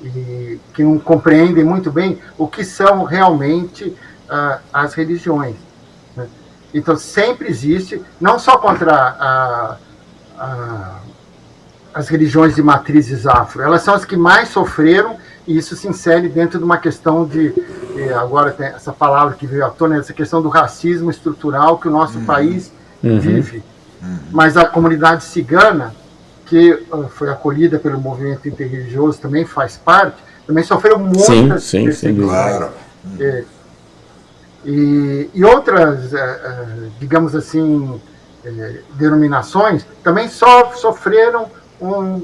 Speaker 9: e que não compreendem muito bem o que são realmente uh, as religiões. Né? Então sempre existe, não só contra a, a as religiões de matrizes afro. Elas são as que mais sofreram e isso se insere dentro de uma questão de, agora tem essa palavra que veio à tona, essa questão do racismo estrutural que o nosso uhum. país uhum. vive. Uhum. Mas a comunidade cigana, que uh, foi acolhida pelo movimento interreligioso, também faz parte, também sofreu muitas
Speaker 3: sim, sim, sim, claro.
Speaker 9: É, e, e, outras, uh, uh, digamos assim, eh, denominações também so, sofreram um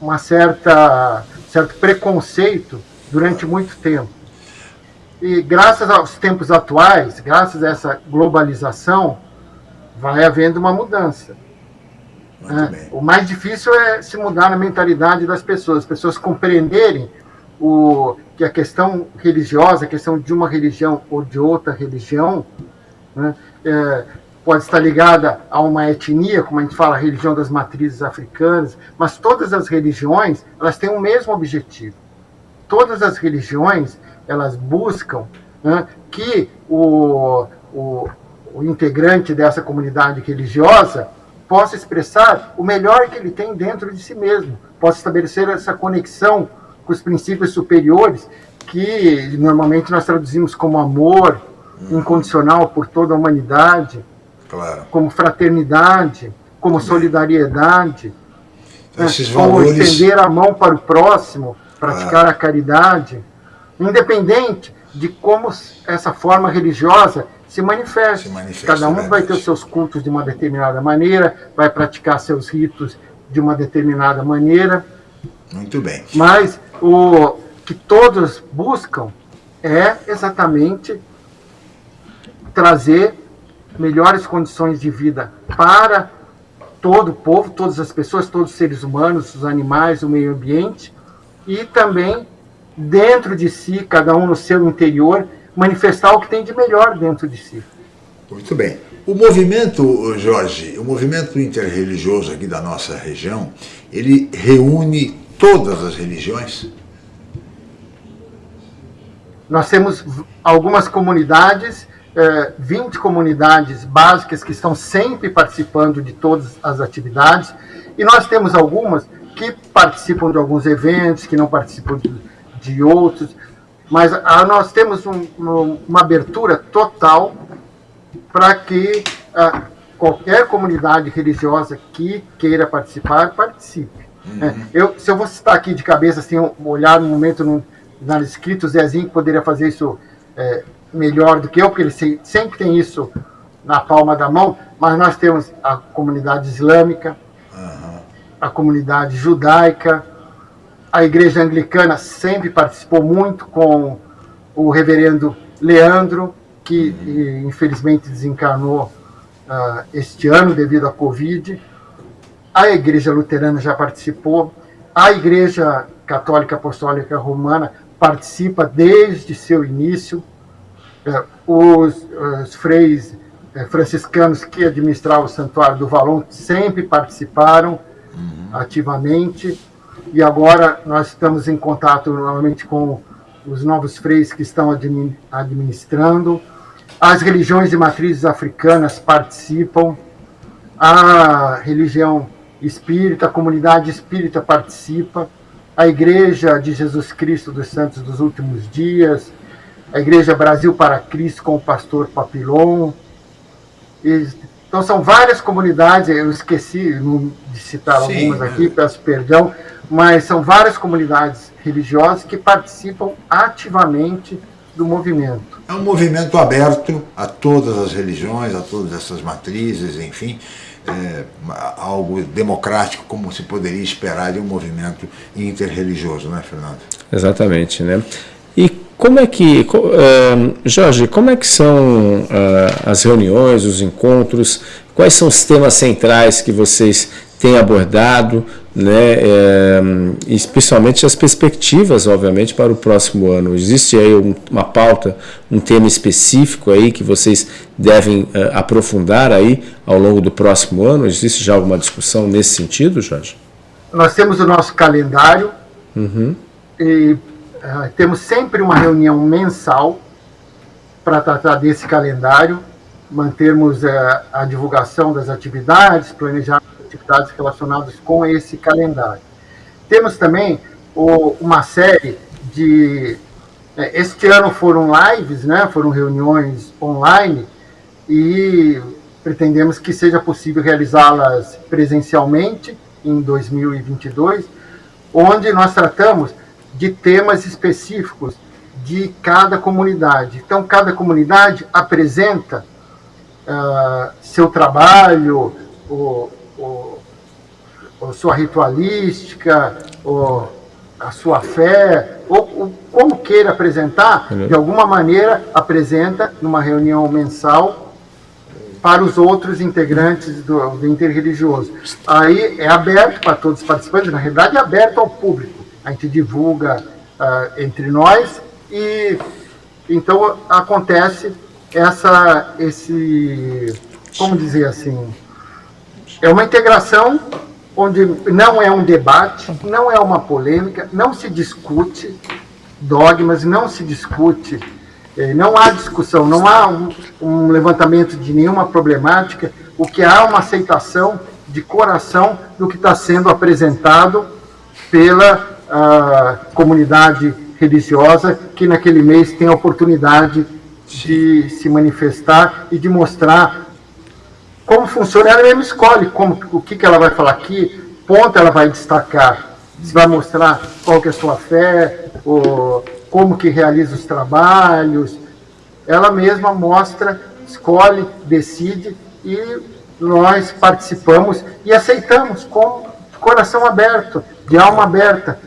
Speaker 9: uma certa certo preconceito durante muito tempo. E graças aos tempos atuais, graças a essa globalização, vai havendo uma mudança. É, o mais difícil é se mudar na mentalidade das pessoas, as pessoas compreenderem o, que a questão religiosa, a questão de uma religião ou de outra religião, né, é, pode estar ligada a uma etnia, como a gente fala, a religião das matrizes africanas, mas todas as religiões, elas têm o mesmo objetivo. Todas as religiões, elas buscam né, que o, o, o integrante dessa comunidade religiosa possa expressar o melhor que ele tem dentro de si mesmo, possa estabelecer essa conexão com os princípios superiores que normalmente nós traduzimos como amor incondicional por toda a humanidade, claro. como fraternidade, como solidariedade, né, como valores... estender a mão para o próximo, praticar a caridade, independente de como essa forma religiosa se manifesta. Se manifesta Cada um vai ter os seus cultos de uma determinada maneira, vai praticar seus ritos de uma determinada maneira.
Speaker 4: Muito bem.
Speaker 9: Mas o que todos buscam é exatamente trazer melhores condições de vida para todo o povo, todas as pessoas, todos os seres humanos, os animais, o meio ambiente, e também dentro de si, cada um no seu interior, manifestar o que tem de melhor dentro de si.
Speaker 4: Muito bem. O movimento, Jorge, o movimento interreligioso aqui da nossa região, ele reúne todas as religiões?
Speaker 9: Nós temos algumas comunidades 20 é, comunidades básicas que estão sempre participando de todas as atividades, e nós temos algumas que participam de alguns eventos, que não participam de, de outros, mas a, nós temos um, uma abertura total para que a, qualquer comunidade religiosa que queira participar, participe. Uhum. É, eu, se eu vou citar aqui de cabeça, assim, olhar no momento no, na escrito, o Zezinho poderia fazer isso é, melhor do que eu, porque ele se, sempre tem isso na palma da mão, mas nós temos a comunidade islâmica, uhum. a comunidade judaica, a igreja anglicana sempre participou muito com o reverendo Leandro, que uhum. infelizmente desencarnou uh, este ano devido à Covid. A igreja luterana já participou, a igreja católica apostólica romana participa desde seu início. Uh, os, os freis uh, franciscanos que administravam o Santuário do Valon sempre participaram uhum. ativamente e agora nós estamos em contato novamente com os novos freis que estão administrando. As religiões de matrizes africanas participam, a religião espírita, a comunidade espírita participa, a Igreja de Jesus Cristo dos Santos dos Últimos Dias, a Igreja Brasil para Cristo com o pastor Papilon. Então são várias comunidades, eu esqueci de citar Sim, algumas aqui, peço perdão, mas são várias comunidades religiosas que participam ativamente do movimento.
Speaker 4: É um movimento aberto a todas as religiões, a todas essas matrizes, enfim, é, algo democrático como se poderia esperar de um movimento interreligioso, não é, Fernando?
Speaker 3: Exatamente, né? Como é que, uh, Jorge, como é que são uh, as reuniões, os encontros, quais são os temas centrais que vocês têm abordado, né, é, especialmente as perspectivas, obviamente, para o próximo ano. Existe aí um, uma pauta, um tema específico aí que vocês devem uh, aprofundar aí ao longo do próximo ano? Existe já alguma discussão nesse sentido, Jorge?
Speaker 9: Nós temos o nosso calendário uhum. e uh, temos sempre uma reunião mensal para tratar desse calendário, mantermos uh, a divulgação das atividades, planejar atividades relacionadas com esse calendário. Temos também o, uma série de. É, este ano foram lives, né, foram reuniões online, e pretendemos que seja possível realizá-las presencialmente em 2022, onde nós tratamos de temas específicos de cada comunidade. Então, cada comunidade apresenta uh, seu trabalho, o, o, a sua ritualística, o, a sua fé, ou, como queira apresentar, de alguma maneira apresenta numa reunião mensal para os outros integrantes do, do interreligioso. Aí é aberto para todos os participantes, na realidade é aberto ao público. A gente divulga uh, entre nós e então acontece essa, esse, como dizer assim, é uma integração onde não é um debate, não é uma polêmica, não se discute dogmas, não se discute, eh, não há discussão, não há um, um levantamento de nenhuma problemática, o que há é uma aceitação de coração do que está sendo apresentado pela uh, comunidade religiosa que naquele mês tem a oportunidade de se manifestar e de mostrar como funciona, ela mesmo escolhe como, o que, que ela vai falar aqui, ponto ela vai destacar, se vai mostrar qual que é a sua fé, ou como que realiza os trabalhos. Ela mesma mostra, escolhe, decide e nós participamos e aceitamos com coração aberto, de alma aberta,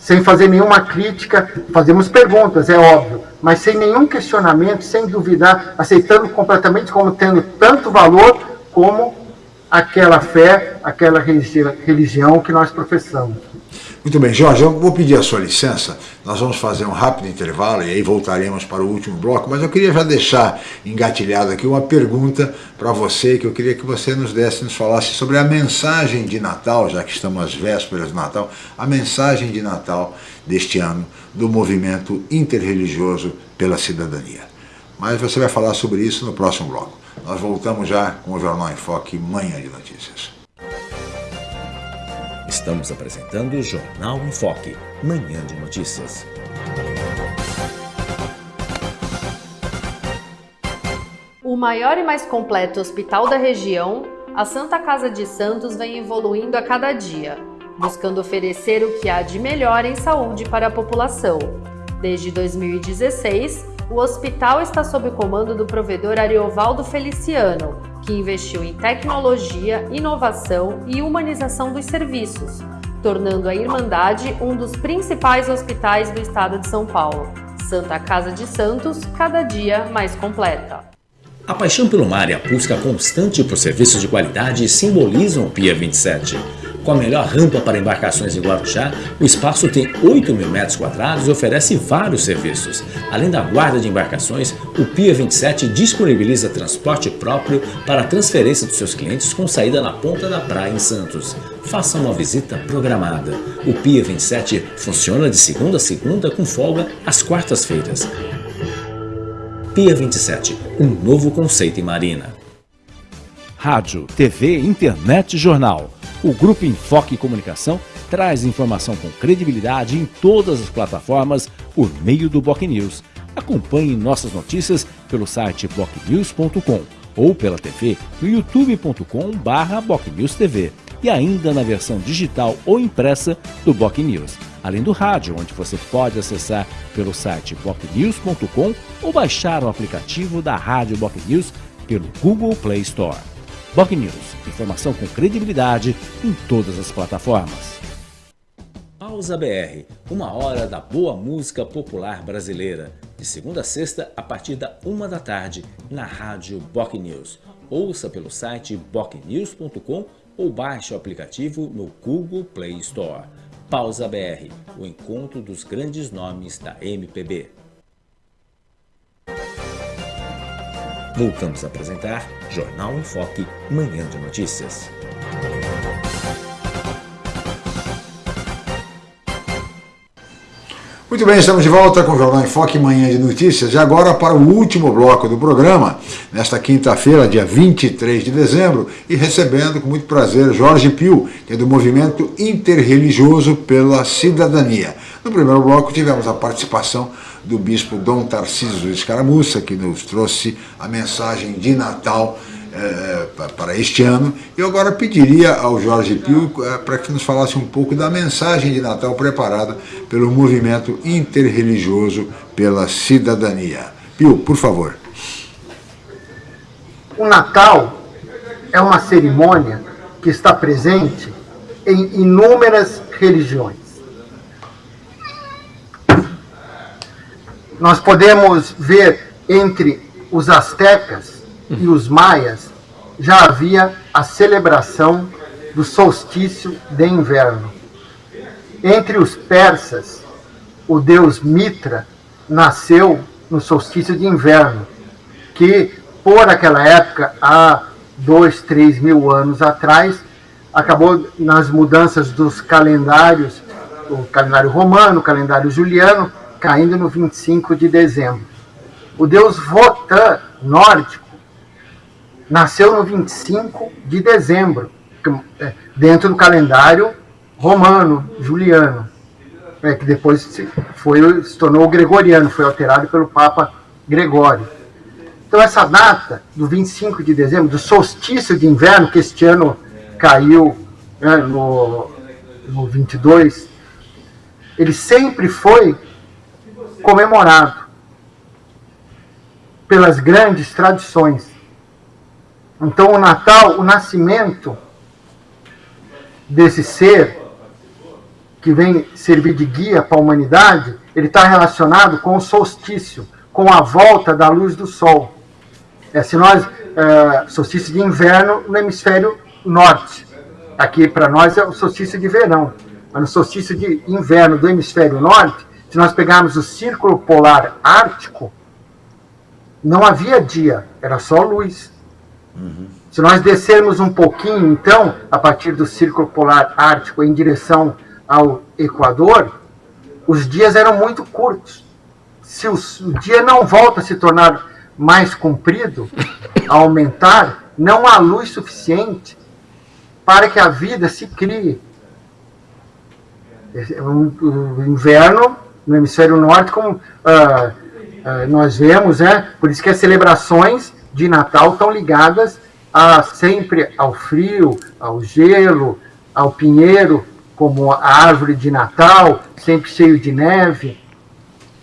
Speaker 9: sem fazer nenhuma crítica, fazemos perguntas, é óbvio, mas sem nenhum questionamento, sem duvidar, aceitando completamente como tendo tanto valor como aquela fé, aquela religião que nós professamos.
Speaker 4: Muito bem, Jorge, eu vou pedir a sua licença, nós vamos fazer um rápido intervalo e aí voltaremos para o último bloco, mas eu queria já deixar engatilhado aqui uma pergunta para você, que eu queria que você nos desse, nos falasse sobre a mensagem de Natal, já que estamos às vésperas de Natal, a mensagem de Natal deste ano do movimento interreligioso pela cidadania. Mas você vai falar sobre isso no próximo bloco. Nós voltamos já com o Jornal em Foque, Manhã de Notícias.
Speaker 2: Estamos apresentando o Jornal em Foque, Manhã de Notícias.
Speaker 1: O maior e mais completo hospital da região, a Santa Casa de Santos vem evoluindo a cada dia, buscando oferecer o que há de melhor em saúde para a população. Desde 2016, o hospital está sob comando do provedor Ariovaldo Feliciano, que investiu em tecnologia, inovação e humanização dos serviços, tornando a Irmandade um dos principais hospitais do estado de São Paulo. Santa Casa de Santos, cada dia mais completa.
Speaker 2: A paixão pelo mar e a busca constante por serviços de qualidade simbolizam o Pia 27. Com a melhor rampa para embarcações em Guarujá, o espaço tem 8 mil metros quadrados e oferece vários serviços. Além da guarda de embarcações, o Pia 27 disponibiliza transporte próprio para a transferência dos seus clientes com saída na ponta da praia em Santos. Faça uma visita programada. O Pia 27 funciona de segunda a segunda com folga às quartas-feiras. Pia 27, um novo conceito em marina. Rádio, TV, internet e jornal o Grupo Enfoque Comunicação traz informação com credibilidade em todas as plataformas por meio do Boc News. Acompanhe nossas notícias pelo site bocnews.com ou pela TV no youtube.com/bocnewstv e ainda na versão digital ou impressa do Boc News, além do rádio, onde você pode acessar pelo site bocnews.com ou baixar o aplicativo da Rádio Boc News pelo Google Play Store. Boc News, informação com credibilidade em todas as plataformas. Pausa BR, uma hora da boa música popular brasileira, de segunda a sexta a partir da uma da tarde na rádio Boc News. Ouça pelo site bocnews.com ou baixe o aplicativo no Google Play Store. Pausa BR, o encontro dos grandes nomes da MPB. Voltamos a apresentar Jornal em Foque, Manhã de Notícias.
Speaker 4: Muito bem, estamos de volta com o Jornal em Foque, Manhã de Notícias. E agora para o último bloco do programa, nesta quinta-feira, dia 23 de dezembro, e recebendo com muito prazer Jorge Pio, que é do Movimento Interreligioso pela Cidadania. No primeiro bloco tivemos a participação do bispo Dom Tarcísio Escaramuça, que nos trouxe a mensagem de Natal é, para este ano. Eu agora pediria ao Jorge Pio é, para que nos falasse um pouco da mensagem de Natal preparada pelo movimento interreligioso pela cidadania. Pio, por favor.
Speaker 9: O Natal é uma cerimônia que está presente em inúmeras religiões. Nós podemos ver entre os astecas e os maias já havia a celebração do solstício de inverno. Entre os persas, o deus Mitra nasceu no solstício de inverno, que por aquela época, há dois, três mil anos atrás, acabou nas mudanças dos calendários, o calendário romano, o calendário juliano, caindo no 25 de dezembro. O deus Votan nórdico nasceu no 25 de dezembro, é, dentro do calendário romano, juliano, é, que depois se, foi, se tornou gregoriano, foi alterado pelo Papa Gregório. Então, essa data do 25 de dezembro, do solstício de inverno, que este ano caiu né, no, no 22, ele sempre foi comemorado pelas grandes tradições. Então, o Natal, o nascimento desse ser que vem servir de guia para a humanidade, ele está relacionado com o solstício, com a volta da luz do sol. É, se nós, é, solstício de inverno no hemisfério norte. Aqui para nós é o solstício de verão. Mas no solstício de inverno do hemisfério norte, se nós pegarmos o círculo polar ártico, não havia dia, era só luz. Uhum. Se nós descermos um pouquinho, então, a partir do círculo polar ártico em direção ao Equador, os dias eram muito curtos. Se o, o dia não volta a se tornar mais comprido, a aumentar, não há luz suficiente para que a vida se crie. o inverno no hemisfério norte, como ah, ah, nós vemos, né? Por isso que as celebrações de Natal estão ligadas a, sempre ao frio, ao gelo, ao pinheiro, como a árvore de Natal, sempre cheio de neve.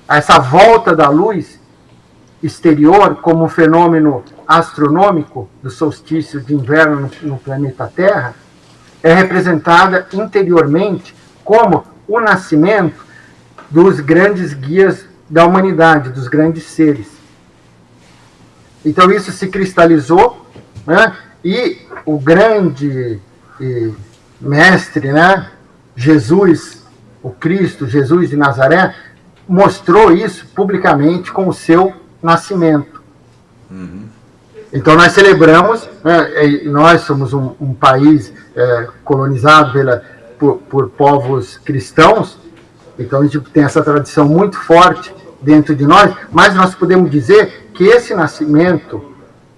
Speaker 9: Essa volta da luz exterior como um fenômeno astronômico do solstício de inverno no, no planeta Terra é representada interiormente como o nascimento dos grandes guias da humanidade, dos grandes seres. Então isso se cristalizou, né? e o grande e, mestre, né? Jesus, o Cristo, Jesus de Nazaré, mostrou isso publicamente com o seu nascimento. Uhum. Então nós celebramos, né, nós somos um, um país é, colonizado pela, por, por, povos cristãos, então a gente tem essa tradição muito forte dentro de nós, mas nós podemos dizer que esse nascimento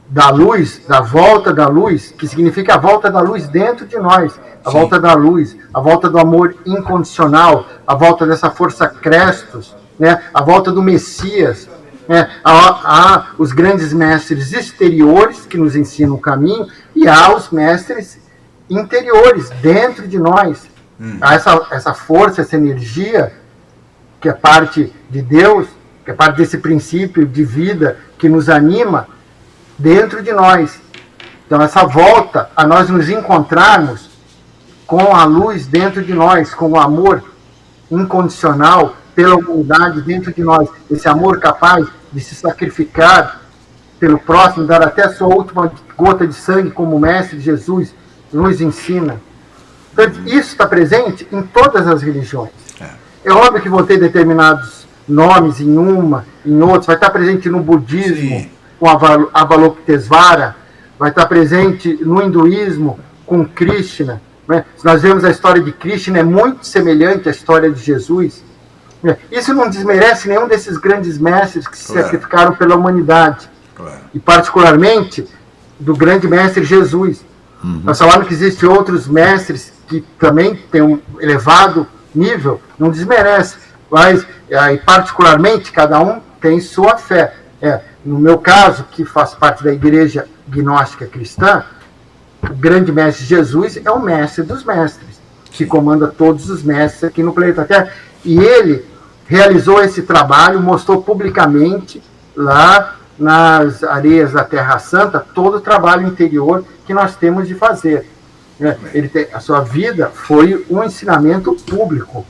Speaker 9: da luz, da volta da luz, que significa a volta da luz dentro de nós, a Sim. volta da luz, a volta do amor incondicional, a volta dessa força Crestos, né, a volta do Messias, né, há, há os grandes mestres exteriores que nos ensinam o caminho e há os mestres interiores, dentro de nós. Hum. Essa, essa força, essa energia que é parte de Deus, que é parte desse princípio de vida que nos anima dentro de nós. Então, essa volta a nós nos encontrarmos com a luz dentro de nós, com o amor incondicional pela humanidade dentro de nós, esse amor capaz de se sacrificar pelo próximo, dar até a sua última gota de sangue, como o Mestre Jesus nos ensina. Então, isso está presente em todas as religiões. É. é óbvio que vão ter determinados nomes em uma, em outros, vai estar presente no budismo, Sim. com Avalokitesvara, vai estar presente no hinduísmo, com Krishna. Né? Se nós vemos a história de Krishna, é muito semelhante à história de Jesus. É, isso não desmerece nenhum desses grandes mestres que se claro. sacrificaram pela humanidade. Claro. E particularmente do grande mestre Jesus. Uhum. Nós falamos que existem outros mestres que também têm um elevado nível, não desmerece. Mas, aí, particularmente, cada um tem sua fé. É, no meu caso, que faz parte da igreja gnóstica cristã, o grande mestre Jesus é o mestre dos mestres, que comanda todos os mestres aqui no planeta Terra. E ele realizou esse trabalho, mostrou publicamente lá nas areias da Terra Santa todo o trabalho interior que nós temos de fazer. É, ele tem, a sua vida foi um ensinamento público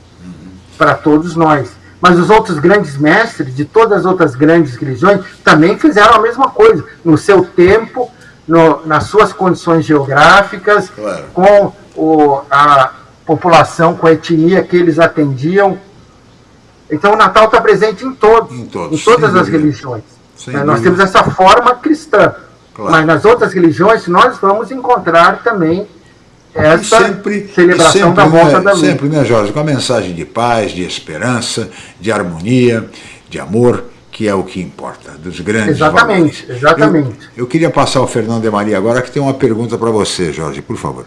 Speaker 9: para todos nós. Mas os outros grandes mestres de todas as outras grandes religiões também fizeram a mesma coisa, no seu tempo, no, nas suas condições geográficas, claro. com o, a população, com a etnia que eles atendiam, então o Natal está presente em todos, em, todos, em todas as religiões. Né? Nós temos essa forma cristã. Claro. Mas nas outras religiões nós vamos encontrar também essa sempre, celebração sempre, da volta
Speaker 4: né,
Speaker 9: da luz.
Speaker 4: Sempre, né, Jorge, com a mensagem de paz, de esperança, de harmonia, de amor, que é o que importa, dos grandes
Speaker 9: Exatamente, valores. exatamente.
Speaker 4: Eu, eu queria passar ao Fernando de Maria agora, que tem uma pergunta para você, Jorge, por favor.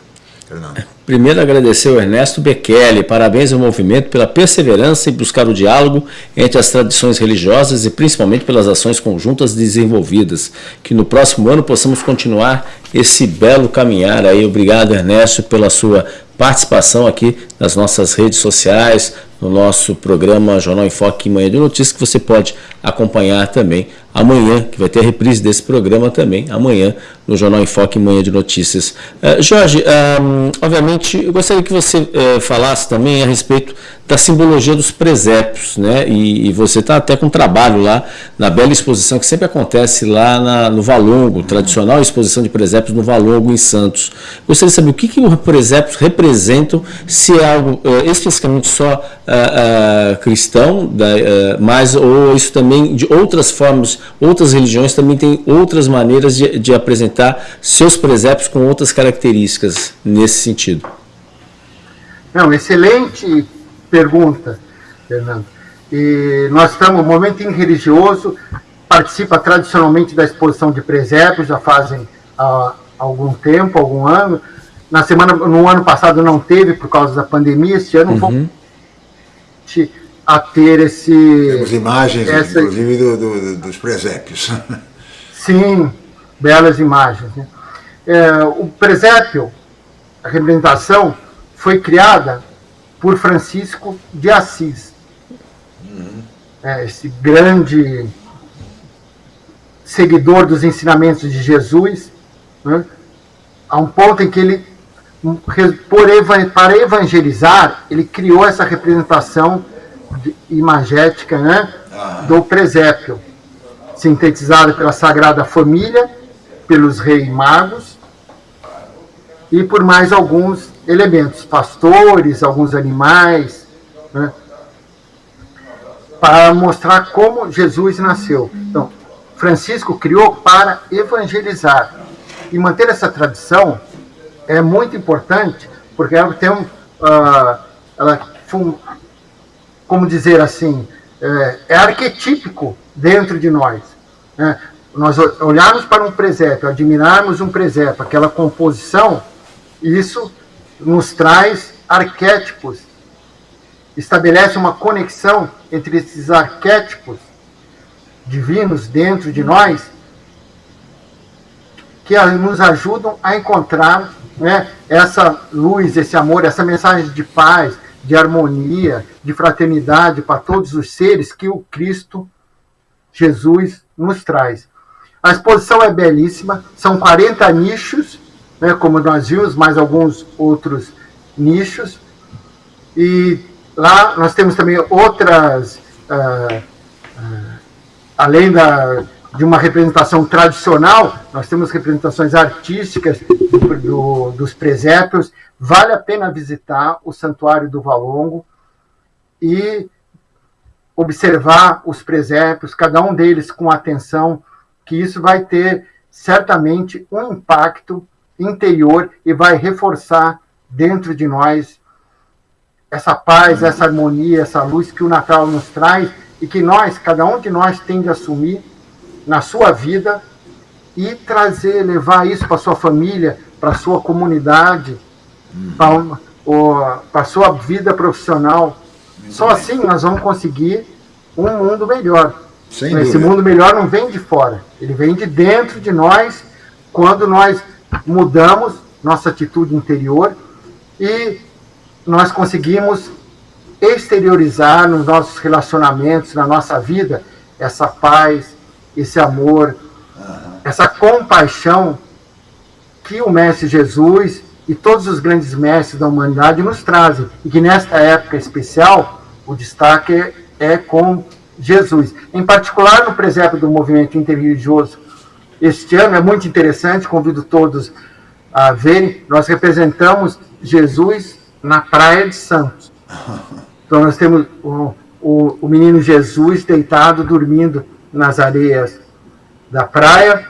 Speaker 3: Fernando. Primeiro, agradecer ao Ernesto Bekele. Parabéns ao movimento pela perseverança em buscar o diálogo entre as tradições religiosas e principalmente pelas ações conjuntas desenvolvidas. Que no próximo ano possamos continuar esse belo caminhar aí. Obrigado, Ernesto, pela sua participação aqui nas nossas redes sociais, no nosso programa Jornal em Foque Manhã de Notícias, que você pode acompanhar também amanhã, que vai ter a reprise desse programa também, amanhã, no Jornal em Foque Manhã de Notícias. Uh, Jorge, um, obviamente, eu gostaria que você uh, falasse também a respeito da simbologia dos presépios, né? E, e você está até com um trabalho lá na bela exposição que sempre acontece lá na, no Valongo, tradicional exposição de presépios no Valongo, em Santos. Gostaria de saber o que, que os presépios representam, se é algo uh, especificamente só cristão, da, mas ou isso também de outras formas outras religiões também têm outras maneiras de, de apresentar seus presépios com outras características nesse sentido.
Speaker 9: Não, excelente pergunta, Fernando. E nós estamos no momento religioso, participa tradicionalmente da exposição de presépios, já fazem ah, algum tempo, algum ano. Na semana, no ano passado não teve por causa da pandemia, este ano uhum. A ter esse...
Speaker 4: Temos imagens, essa... inclusive, do, do, dos presépios.
Speaker 9: Sim, belas imagens. Né? É, o presépio, a representação, foi criada por Francisco de Assis. Uhum. É, esse grande seguidor dos ensinamentos de Jesus, né? a um ponto em que ele, por, para evangelizar, ele criou essa representação imagética né? do presépio, sintetizada pela Sagrada Família, pelos reis magos e por mais alguns elementos, pastores, alguns animais, né? para mostrar como Jesus nasceu. Então, Francisco criou para evangelizar. E manter essa tradição é muito importante, porque ela tem um. Uh, ela, como dizer assim, é, é, arquetípico dentro de nós. Né? Nós olharmos para um presépio, admirarmos um presépio, aquela composição, isso nos traz arquétipos, estabelece uma conexão entre esses arquétipos divinos dentro de nós que nos ajudam a encontrar né, essa luz, esse amor, essa mensagem de paz, de harmonia, de fraternidade para todos os seres que o Cristo Jesus nos traz. A exposição é belíssima, são 40 nichos, né, como nós vimos, mais alguns outros nichos. E lá nós temos também outras. Uh, uh, além da, de uma representação tradicional, nós temos representações artísticas do, do, dos presépios. Vale a pena visitar o Santuário do Valongo e observar os presépios, cada um deles com atenção, que isso vai ter certamente um impacto interior e vai reforçar dentro de nós essa paz, essa harmonia, essa luz que o Natal nos traz e que nós, cada um de nós, tem de assumir na sua vida e trazer, levar isso para sua família, para sua comunidade, para, para a sua vida profissional. Só assim nós vamos conseguir um mundo melhor. Sem Esse dúvida. mundo melhor não vem de fora, ele vem de dentro de nós, quando nós mudamos nossa atitude interior e nós conseguimos exteriorizar nos nossos relacionamentos, na nossa vida, essa paz, esse amor, uhum. essa compaixão que o Mestre Jesus e todos os grandes mestres da humanidade nos trazem. E que nesta época especial, o destaque é, é com Jesus. Em particular, no presépio do movimento interreligioso, este ano é muito interessante, convido todos a verem. Nós representamos Jesus na Praia de Santos. Então nós temos o, o, o menino Jesus deitado, dormindo nas areias da praia.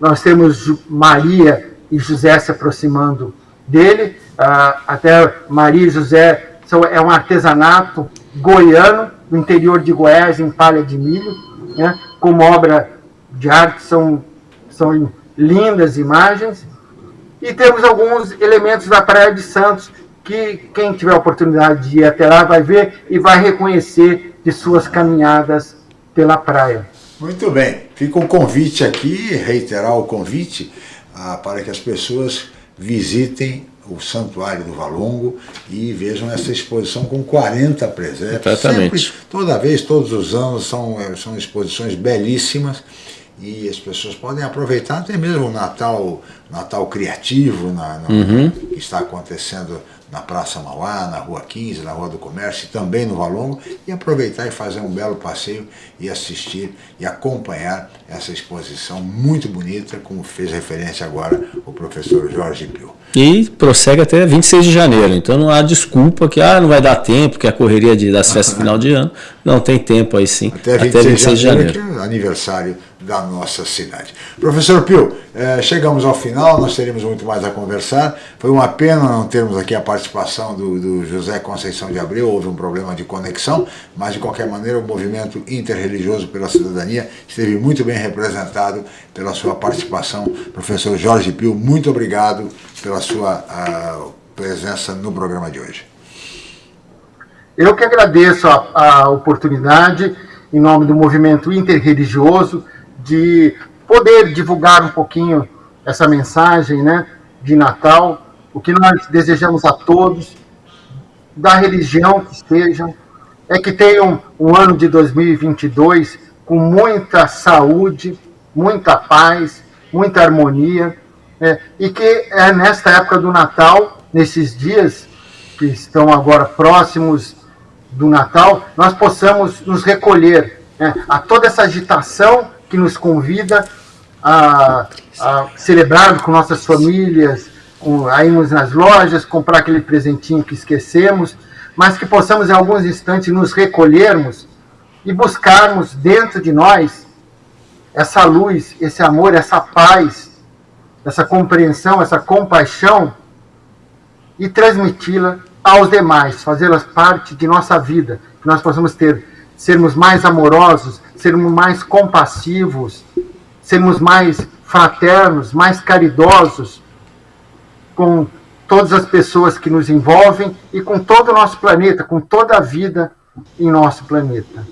Speaker 9: Nós temos Maria e José se aproximando dele. Ah, até Maria e José são, é um artesanato goiano, no interior de Goiás, em palha de milho, né? como obra de arte, são, são lindas imagens. E temos alguns elementos da Praia de Santos, que quem tiver oportunidade de ir até lá vai ver e vai reconhecer de suas caminhadas pela praia.
Speaker 4: Muito bem, fica o um convite aqui, reiterar o convite ah, para que as pessoas visitem o Santuário do Valongo e vejam essa exposição com 40 presépios.
Speaker 3: Exatamente.
Speaker 4: Sempre, toda vez, todos os anos, são, eh, são exposições belíssimas e as pessoas podem aproveitar até mesmo o Natal, Natal criativo na, no, uhum. que está acontecendo na Praça Mauá, na Rua 15, na Rua do Comércio e também no Valongo e aproveitar e fazer um belo passeio e assistir e acompanhar essa exposição muito bonita, como fez referência agora o professor Jorge Pio.
Speaker 3: E prossegue até 26 de janeiro, então não há desculpa que ah, não vai dar tempo, que a correria de, das festas final de ano. Não, tem tempo aí sim,
Speaker 4: até 26, até 26 de janeiro. De janeiro. Que é aniversário da nossa cidade. Professor Pio, eh, chegamos ao final, nós teríamos muito mais a conversar. Foi uma pena não termos aqui a participação do, do José Conceição de Abreu, houve um problema de conexão, mas de qualquer maneira o movimento interreligioso pela cidadania esteve muito bem representado pela sua participação. Professor Jorge Pio, muito obrigado pela sua presença no programa de hoje.
Speaker 9: Eu que agradeço a, a oportunidade, em nome do movimento interreligioso, de poder divulgar um pouquinho essa mensagem né, de Natal, o que nós desejamos a todos, da religião que estejam, é que tenham um ano de 2022 com muita saúde, muita paz, muita harmonia, né, e que é nesta época do Natal, nesses dias que estão agora próximos do Natal, nós possamos nos recolher né, a toda essa agitação que nos convida a, a celebrar com nossas famílias, com, a irmos nas lojas, comprar aquele presentinho que esquecemos, mas que possamos em alguns instantes nos recolhermos e buscarmos dentro de nós essa luz, esse amor, essa paz, essa compreensão, essa compaixão e transmiti-la aos demais, fazê-las parte de nossa vida, que nós possamos ter, sermos mais amorosos, sermos mais compassivos, sermos mais fraternos, mais caridosos com todas as pessoas que nos envolvem e com todo o nosso planeta, com toda a vida em nosso planeta.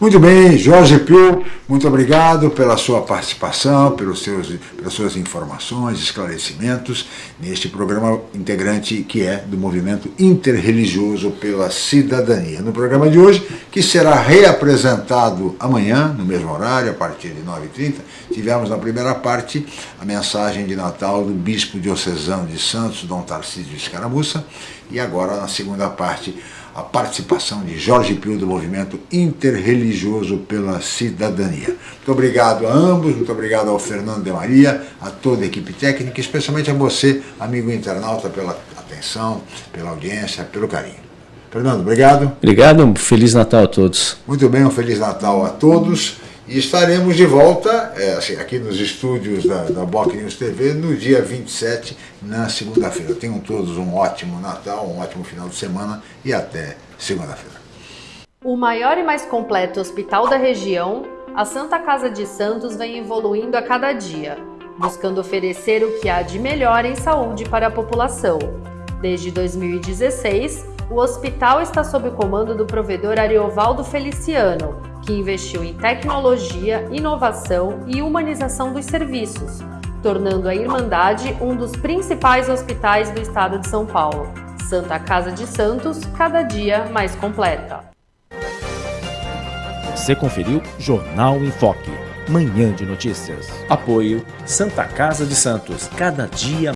Speaker 4: Muito bem, Jorge Pio, muito obrigado pela sua participação, pelos seus, pelas suas informações, esclarecimentos neste programa integrante que é do Movimento Interreligioso pela Cidadania. No programa de hoje, que será reapresentado amanhã, no mesmo horário, a partir de 9h30, tivemos na primeira parte a mensagem de Natal do Bispo Diocesano de Santos, Dom Tarcísio Escaramuça, e agora na segunda parte a participação de Jorge Pio do Movimento Interreligioso pela Cidadania. Muito obrigado a ambos, muito obrigado ao Fernando de Maria, a toda a equipe técnica, especialmente a você, amigo internauta, pela atenção, pela audiência, pelo carinho. Fernando, obrigado.
Speaker 3: Obrigado, um Feliz Natal a todos.
Speaker 4: Muito bem, um Feliz Natal a todos. E estaremos de volta é, assim, aqui nos estúdios da, da News TV no dia 27, na segunda-feira. Tenham todos um ótimo Natal, um ótimo final de semana e até segunda-feira.
Speaker 1: O maior e mais completo hospital da região, a Santa Casa de Santos vem evoluindo a cada dia, buscando oferecer o que há de melhor em saúde para a população. Desde 2016, o hospital está sob o comando do provedor Ariovaldo Feliciano, que investiu em tecnologia, inovação e humanização dos serviços, tornando a Irmandade um dos principais hospitais do estado de São Paulo. Santa Casa de Santos, cada dia mais completa.
Speaker 2: Você conferiu Jornal em Foque, manhã de notícias.
Speaker 3: Apoio Santa Casa de Santos, cada dia